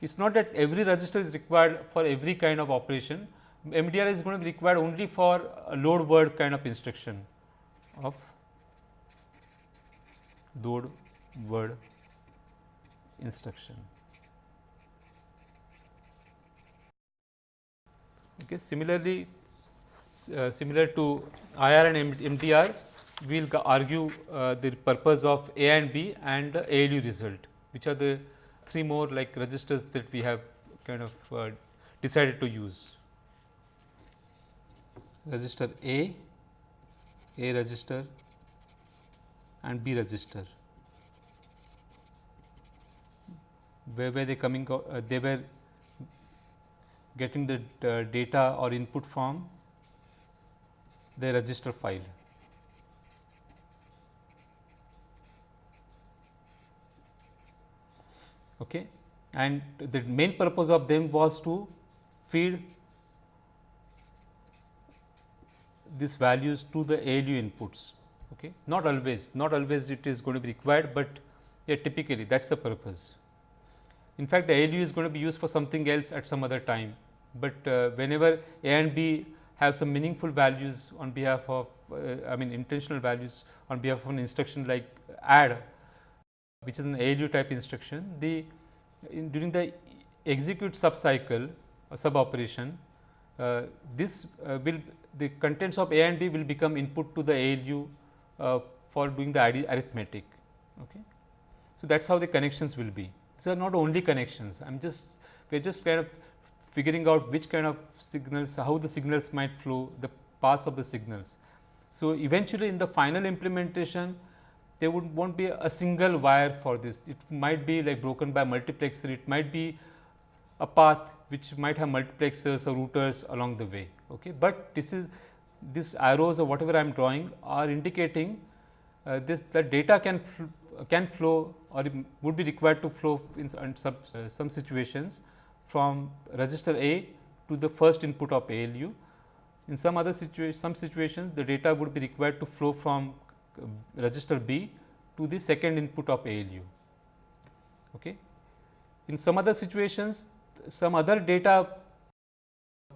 it is not that every register is required for every kind of operation. MDR is going to be required only for a load word kind of instruction of load word instruction. Okay. Similarly, uh, similar to IR and MDR, we will argue uh, the purpose of A and B and ALU result, which are the three more like registers that we have kind of uh, decided to use. Register A, A register and B register. Where were they coming? Uh, they were getting the data or input from the register file. okay. and the main purpose of them was to feed these values to the ALU inputs. Okay. Not always, not always it is going to be required, but yeah, typically that is the purpose. In fact, the ALU is going to be used for something else at some other time, but uh, whenever A and B have some meaningful values on behalf of uh, I mean intentional values on behalf of an instruction like add which is an ALU type instruction, the in during the execute subcycle or sub operation, uh, this uh, will the contents of A and B will become input to the ALU uh, for doing the arithmetic. Okay. So, that is how the connections will be. These are not only connections, I am just we are just kind of figuring out which kind of signals, how the signals might flow, the paths of the signals. So, eventually in the final implementation, there would won't be a single wire for this. It might be like broken by multiplexer, it might be a path which might have multiplexers or routers along the way. Okay. But this is these arrows or whatever I am drawing are indicating uh, this the data can can flow or would be required to flow in some, uh, some situations from register A to the first input of ALU. In some other situation, some situations the data would be required to flow from register B to the second input of ALU. Okay. In some other situations, some other data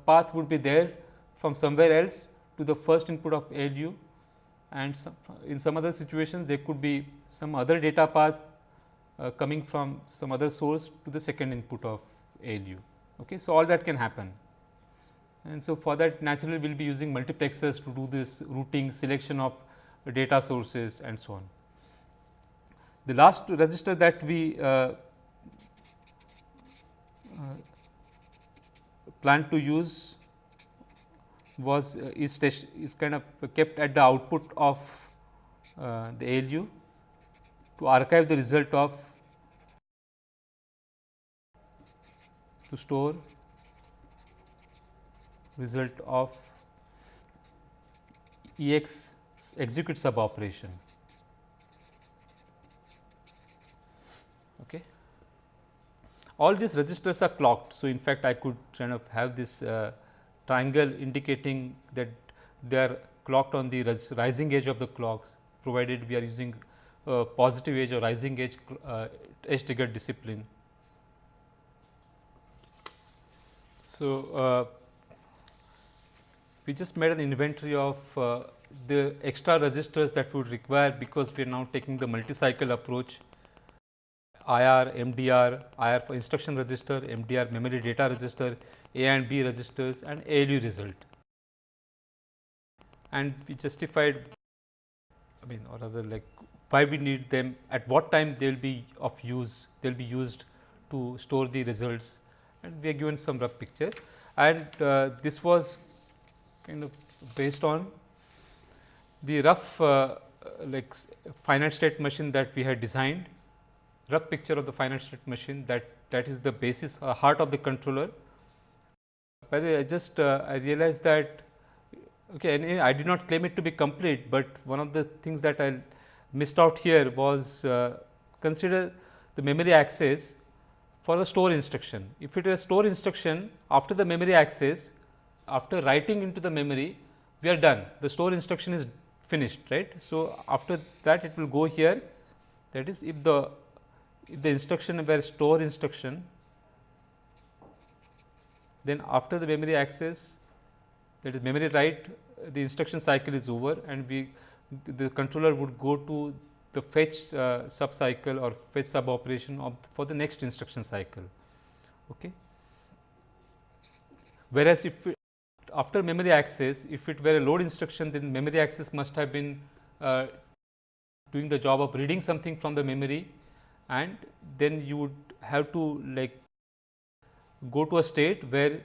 path would be there from somewhere else to the first input of ALU and some, in some other situations there could be some other data path uh, coming from some other source to the second input of ALU. Okay. So, all that can happen and so for that naturally we will be using multiplexers to do this routing selection of data sources and so on. The last register that we uh, uh, plan to use was uh, is, is kind of kept at the output of uh, the ALU to archive the result of to store result of EX execute sub operation. Okay. All these registers are clocked. So, in fact, I could kind of have this uh, triangle indicating that they are clocked on the rising edge of the clocks provided we are using uh, positive edge or rising edge uh, edge triggered discipline. So, uh, we just made an inventory of uh, the extra registers that would require because we are now taking the multi-cycle approach IR, MDR, IR for instruction register, MDR memory data register, A and B registers and ALU result. And we justified I mean or rather like why we need them, at what time they will be of use, they will be used to store the results and we are given some rough picture. And uh, this was kind of based on the rough uh, like finite state machine that we had designed, rough picture of the finite state machine that that is the basis uh, heart of the controller. By the way, I just uh, I realized that okay, I did not claim it to be complete, but one of the things that I missed out here was uh, consider the memory access for the store instruction. If it is a store instruction after the memory access, after writing into the memory, we are done. The store instruction is finished, right. So, after that it will go here that is if the if the instruction were store instruction, then after the memory access that is memory write the instruction cycle is over and we the controller would go to the fetch uh, sub cycle or fetch sub operation of for the next instruction cycle. Okay. Whereas, if it, after memory access, if it were a load instruction, then memory access must have been uh, doing the job of reading something from the memory and then you would have to like go to a state where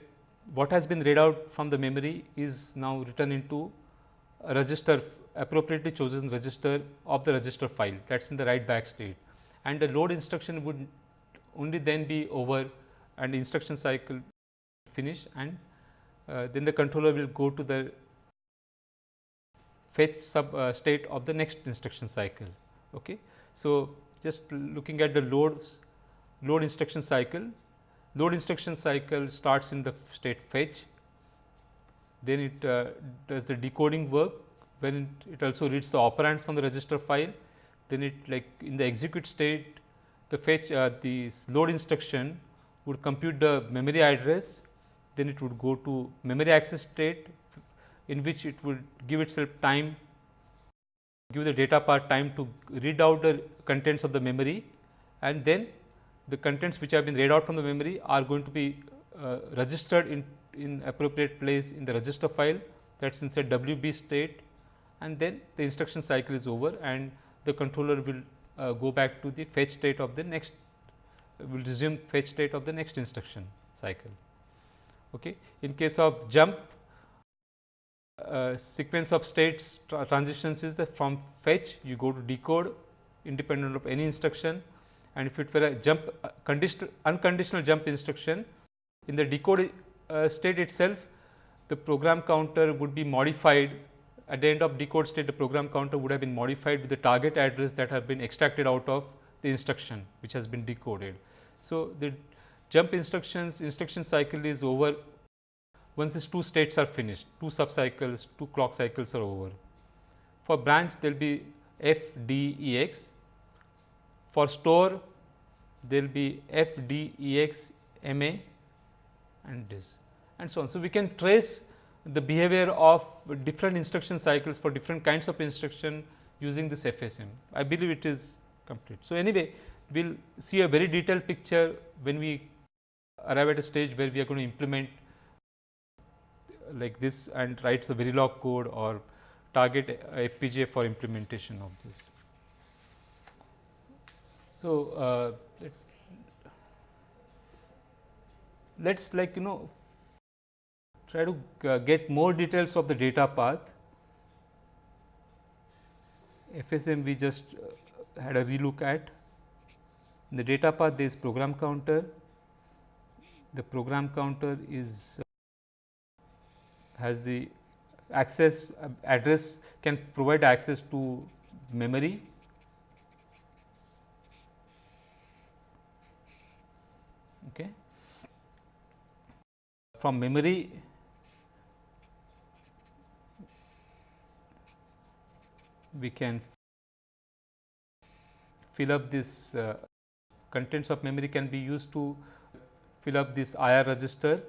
what has been read out from the memory is now written into a register appropriately chosen register of the register file that is in the write back state and the load instruction would only then be over and instruction cycle finish and uh, then the controller will go to the fetch sub uh, state of the next instruction cycle. Okay. So, just looking at the loads load instruction cycle, load instruction cycle starts in the state fetch, then it uh, does the decoding work when it, also reads the operands from the register file, then it like in the execute state the fetch uh, the load instruction would compute the memory address, then it would go to memory access state in which it would give itself time give the data part time to read out the contents of the memory and then the contents which have been read out from the memory are going to be uh, registered in, in appropriate place in the register file that is inside WB state and then the instruction cycle is over and the controller will uh, go back to the fetch state of the next will resume fetch state of the next instruction cycle. Okay. In case of jump uh, sequence of states tra transitions is the from fetch you go to decode independent of any instruction and if it were a jump uh, conditional unconditional jump instruction in the decode uh, state itself the program counter would be modified at the end of decode state the program counter would have been modified with the target address that have been extracted out of the instruction which has been decoded. So, the jump instructions instruction cycle is over once these two states are finished, two sub cycles, two clock cycles are over. For branch there will be f d e x, for store there will be f d e x m a and this and so on. So, we can trace the behavior of different instruction cycles for different kinds of instruction using this FSM. I believe it is complete. So, anyway, we will see a very detailed picture when we arrive at a stage where we are going to implement like this and write the Verilog code or target FPGA for implementation of this. So, uh, let us like you know try to uh, get more details of the data path. FSM we just uh, had a relook at. In the data path there is program counter. The program counter is uh, has the access address can provide access to memory okay from memory we can fill up this uh, contents of memory can be used to fill up this IR register.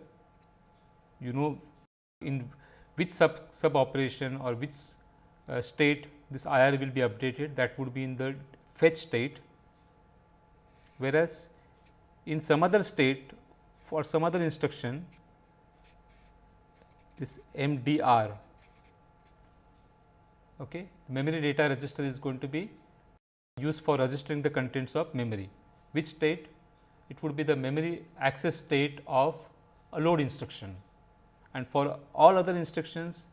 You know in which sub, sub operation or which uh, state this IR will be updated that would be in the fetch state, whereas in some other state for some other instruction this MDR okay, memory data register is going to be used for registering the contents of memory. Which state? It would be the memory access state of a load instruction and for all other instructions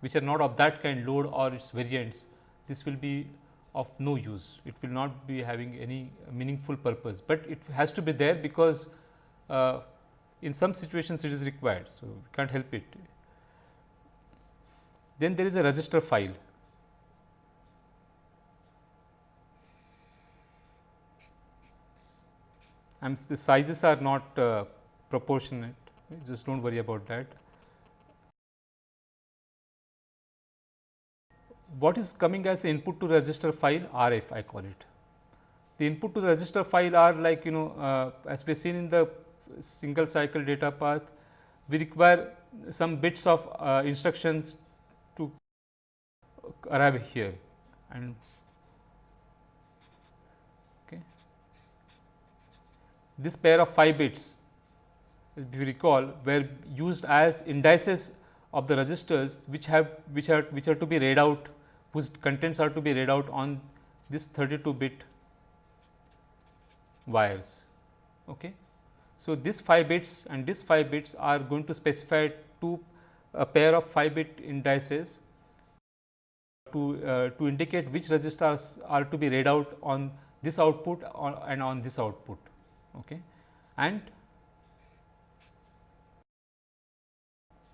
which are not of that kind load or its variants, this will be of no use. It will not be having any meaningful purpose, but it has to be there because uh, in some situations it is required. So, we can't help it. Then there is a register file. And the sizes are not uh, proportionate, just do not worry about that. What is coming as input to register file RF I call it. The input to the register file are like you know uh, as we seen in the single cycle data path, we require some bits of uh, instructions arrive here and okay. this pair of 5 bits if you recall were used as indices of the registers which have which are which are to be read out whose contents are to be read out on this 32 bit wires. Okay. So, this 5 bits and this 5 bits are going to specify two a pair of 5 bit indices to, uh, to indicate which registers are to be read out on this output and on this output. Okay. And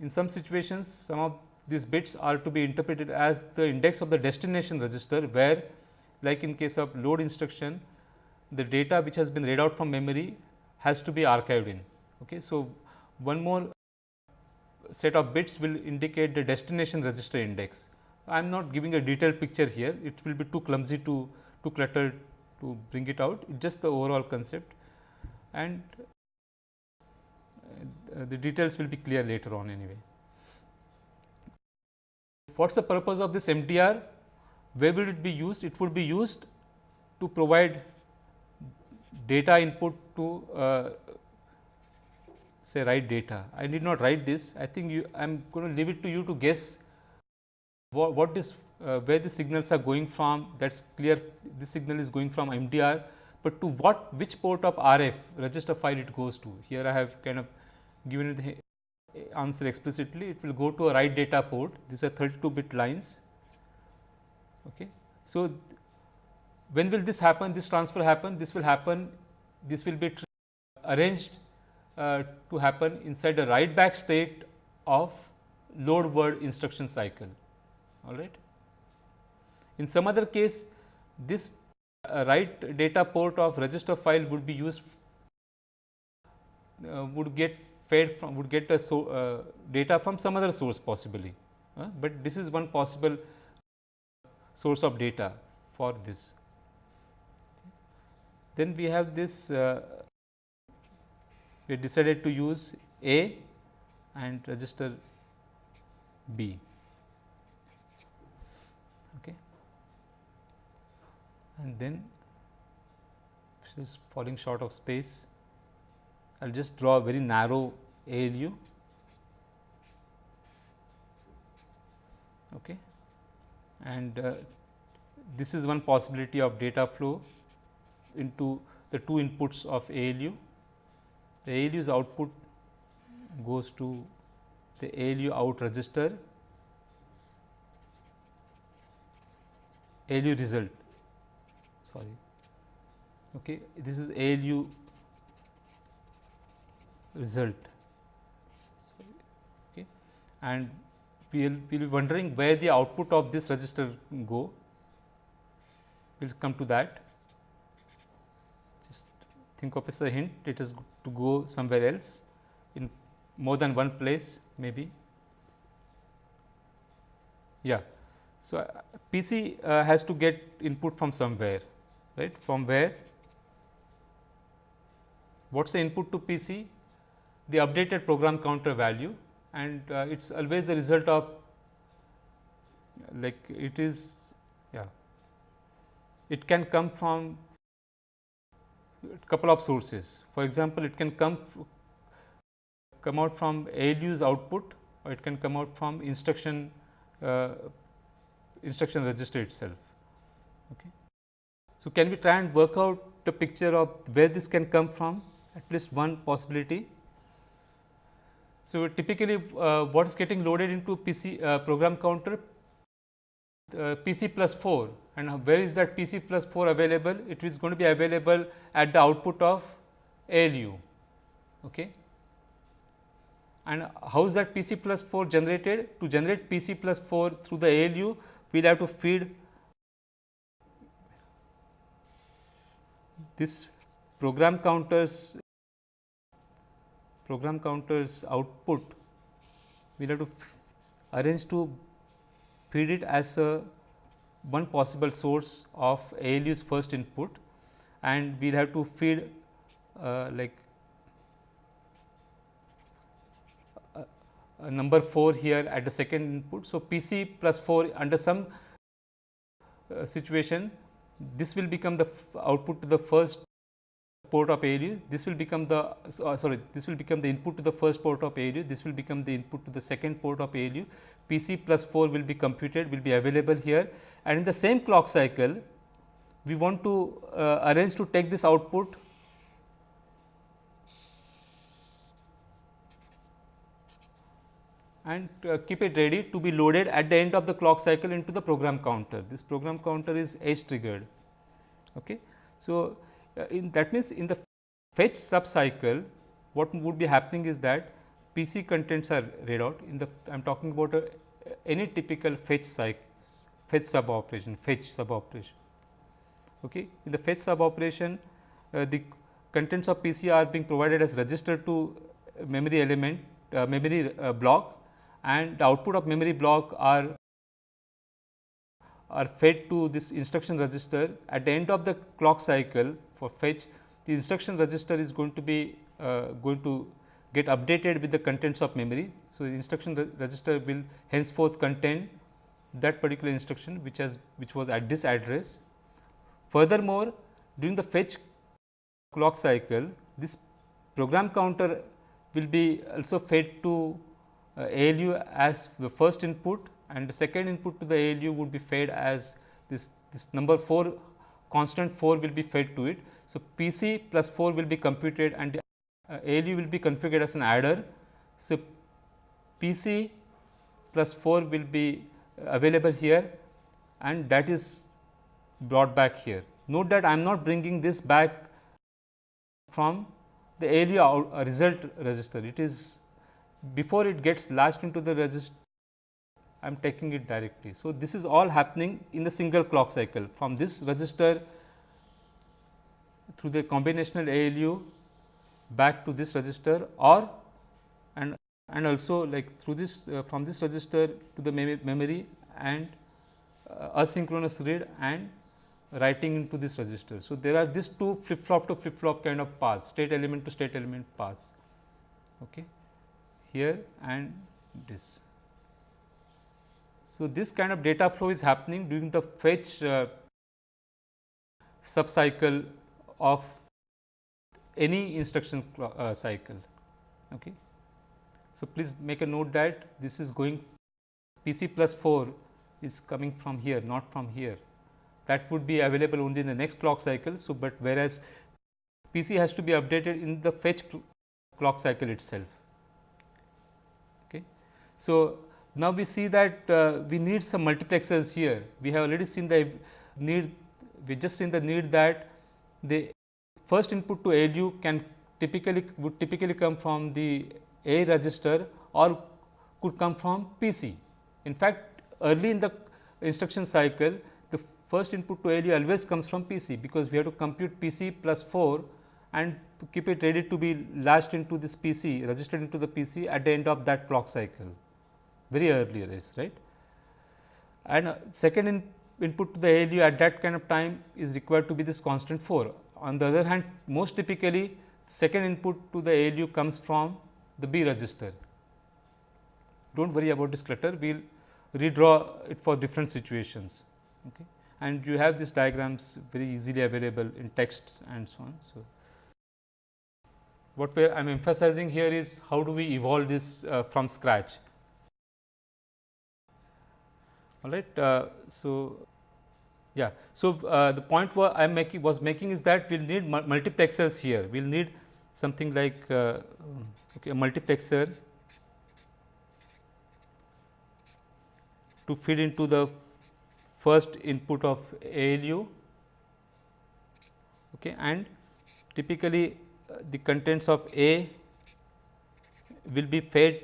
in some situations some of these bits are to be interpreted as the index of the destination register where like in case of load instruction the data which has been read out from memory has to be archived in. Okay. So, one more set of bits will indicate the destination register index. I am not giving a detailed picture here, it will be too clumsy to too cluttered to bring it out, it just the overall concept and uh, the details will be clear later on anyway. What is the purpose of this MDR? Where will it be used? It would be used to provide data input to uh, say write data. I did not write this. I think you I am going to leave it to you to guess what, what is uh, where the signals are going from. That is clear. This signal is going from MDR, but to what which port of RF register file it goes to. Here I have kind of given it the answer explicitly. It will go to a write data port. These are 32 bit lines. Okay. So, when will this happen? This transfer happen? This will happen. This will be arranged uh, to happen inside the write back state of load word instruction cycle. All right. In some other case, this uh, write data port of register file would be used uh, would get fed from would get a so, uh, data from some other source possibly, uh, but this is one possible source of data for this. Then we have this uh, we decided to use A and register B. Okay. And then is falling short of space. I will just draw a very narrow ALU. Okay. And uh, this is one possibility of data flow into the two inputs of ALU the ALU's output goes to the ALU out register, ALU result sorry. Okay this is ALU result. Sorry, okay. And we will we'll be wondering where the output of this register go. We will come to that. Just think of as a hint. It is to go somewhere else in more than one place maybe. Yeah. So, uh, PC uh, has to get input from somewhere right? From where? What is the input to PC the updated program counter value. And uh, it is always the result of like it is yeah. It can come from couple of sources. For example, it can come come out from ALU's output or it can come out from instruction uh, instruction register itself. So, can we try and work out the picture of where this can come from at least one possibility. So, typically uh, what is getting loaded into PC uh, program counter uh, PC plus 4 and where is that PC plus 4 available? It is going to be available at the output of ALU. Okay. And how is that PC plus 4 generated? To generate PC plus 4 through the ALU, we will have to feed this program counters program counters output we will have to arrange to feed it as a one possible source of ALU's first input and we will have to feed uh, like a, number 4 here at the second input. So, PC plus 4 under some uh, situation this will become the output to the first port of ALU, this will become the uh, sorry this will become the input to the first port of ALU, this will become the input to the second port of ALU, PC plus 4 will be computed will be available here. And in the same clock cycle we want to uh, arrange to take this output and uh, keep it ready to be loaded at the end of the clock cycle into the program counter. This program counter is edge triggered. Okay. So, uh, in that means, in the fetch sub cycle what would be happening is that PC contents are read out in the I am talking about a, any typical fetch cycle fetch sub operation fetch sub operation. Okay. In the fetch sub operation uh, the contents of PC are being provided as register to memory element uh, memory uh, block and the output of memory block are are fed to this instruction register at the end of the clock cycle for fetch the instruction register is going to be uh, going to get updated with the contents of memory. So, the instruction re register will henceforth contain that particular instruction which has which was at this address. Furthermore, during the fetch clock cycle this program counter will be also fed to ALU as the first input and the second input to the ALU would be fed as this, this number 4 constant 4 will be fed to it. So, PC plus 4 will be computed and uh, ALU will be configured as an adder. So, PC plus 4 will be available here and that is brought back here. Note that I am not bringing this back from the ALU uh, result register. It is before it gets latched into the register I am taking it directly. So, this is all happening in the single clock cycle from this register through the combinational ALU back to this register or and and also like through this uh, from this register to the mem memory and uh, asynchronous read and writing into this register. So, there are these two flip flop to flip flop kind of paths state element to state element paths okay, here and this. So, this kind of data flow is happening during the fetch uh, subcycle of any instruction uh, cycle. Okay. So, please make a note that this is going PC plus 4 is coming from here not from here that would be available only in the next clock cycle. So, but whereas PC has to be updated in the fetch clock cycle itself. So, now, we see that uh, we need some multiplexers here. We have already seen the need, we just seen the need that the first input to ALU can typically would typically come from the A register or could come from PC. In fact, early in the instruction cycle, the first input to ALU always comes from PC, because we have to compute PC plus 4 and keep it ready to be latched into this PC, registered into the PC at the end of that clock cycle very early arrays right. And uh, second in input to the ALU at that kind of time is required to be this constant 4. On the other hand most typically second input to the ALU comes from the B register do not worry about this clutter, we will redraw it for different situations. Okay. And you have these diagrams very easily available in texts and so on. So, what I am emphasizing here is how do we evolve this uh, from scratch. All right. Uh, so, yeah. So, uh, the point I am making was making is that we will need multiplexers here. We will need something like uh, okay, a multiplexer to feed into the first input of ALU okay, and typically uh, the contents of A will be fed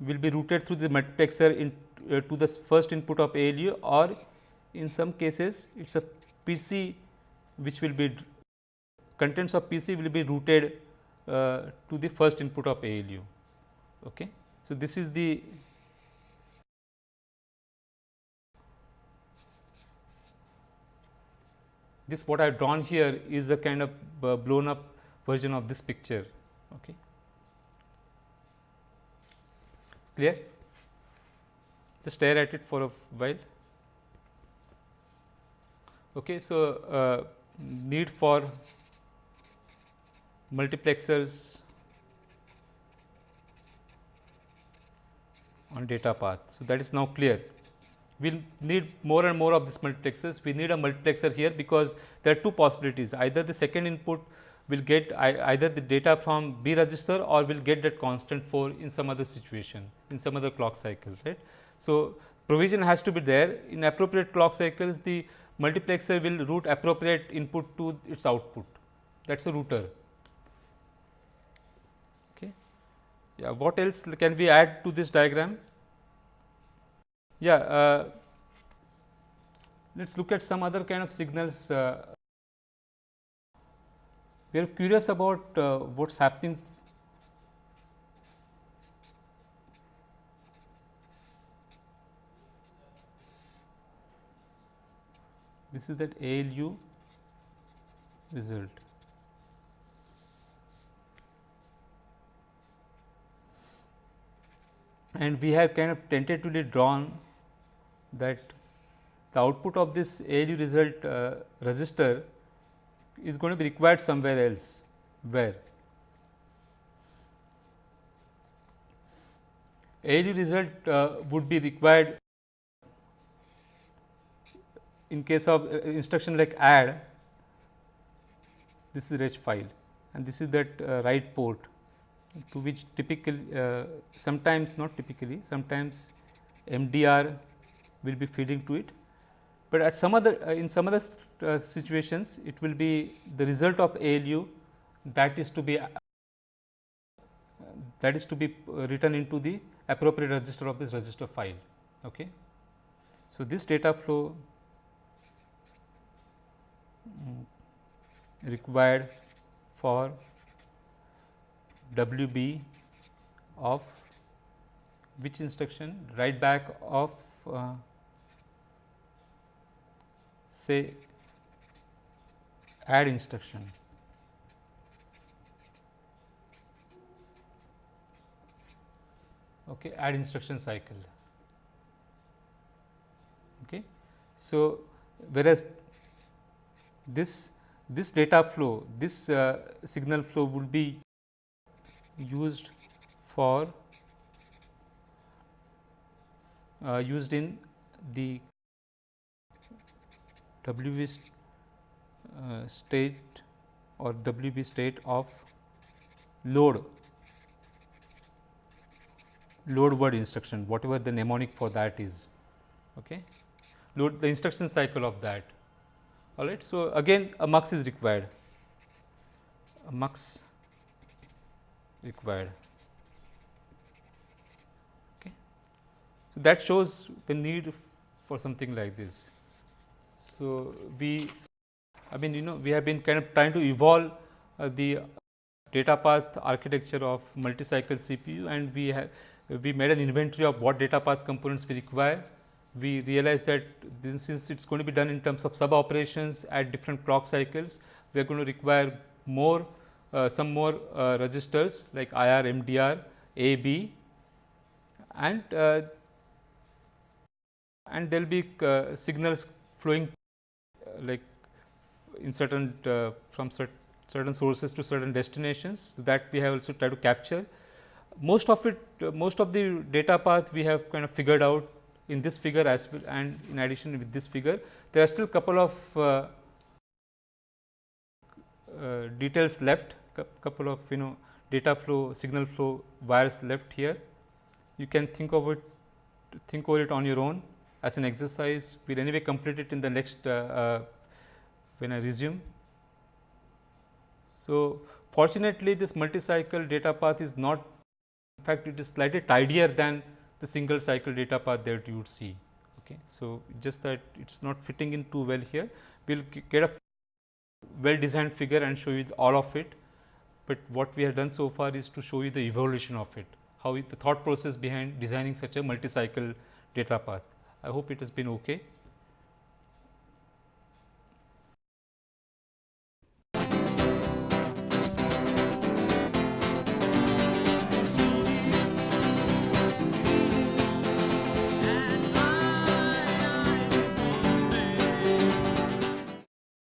will be routed through the multiplexer in uh, to the first input of ALU or in some cases it is a PC which will be contents of PC will be routed uh, to the first input of ALU. Okay. So, this is the this what I have drawn here is a kind of uh, blown up version of this picture. Okay. Clear? Just stare at it for a while. Okay, so, uh, need for multiplexers on data path. So, that is now clear we will need more and more of these multiplexers. We need a multiplexer here because there are two possibilities either the second input will get either the data from B register or will get that constant 4 in some other situation in some other clock cycle right. So, provision has to be there in appropriate clock cycles the multiplexer will route appropriate input to its output that is a router. Okay. Yeah, what else can we add to this diagram? Yeah, uh, let us look at some other kind of signals. Uh, we are curious about uh, what is happening this is that ALU result. And we have kind of tentatively drawn that the output of this ALU result uh, register is going to be required somewhere else where ALU result uh, would be required in case of uh, instruction like add this is reg file and this is that uh, write port to which typically uh, sometimes not typically sometimes MDR will be feeding to it, but at some other uh, in some other uh, situations it will be the result of ALU that is to be uh, that is to be uh, written into the appropriate register of this register file. Okay. So, this data flow required for WB of which instruction write back of uh, say add instruction. Okay, add instruction cycle. Okay. So, whereas this this data flow, this uh, signal flow would be used for uh, used in the WB uh, state or WB state of load. Load word instruction whatever the mnemonic for that is okay? Load the instruction cycle of that all right so again a mux is required. A mux required. Okay. So that shows the need for something like this. So, we I mean you know we have been kind of trying to evolve uh, the data path architecture of multi-cycle CPU and we have we made an inventory of what data path components we require. We realize that this, since it is going to be done in terms of sub operations at different clock cycles, we are going to require more uh, some more uh, registers like IR, MDR, AB and uh, and there will be uh, signals flowing uh, like in certain uh, from cert certain sources to certain destinations so that we have also tried to capture. Most of it, most of the data path we have kind of figured out in this figure as well and in addition with this figure. There are still a couple of uh, uh, details left, couple of you know data flow, signal flow wires left here. You can think of it, think over it on your own as an exercise. We will anyway complete it in the next uh, uh, when I resume. So, fortunately, this multi-cycle data path is not in fact, it is slightly tidier than the single cycle data path that you would see. Okay. So, just that it is not fitting in too well here. We will get a well designed figure and show you all of it, but what we have done so far is to show you the evolution of it, how it, the thought process behind designing such a multi cycle data path. I hope it has been okay.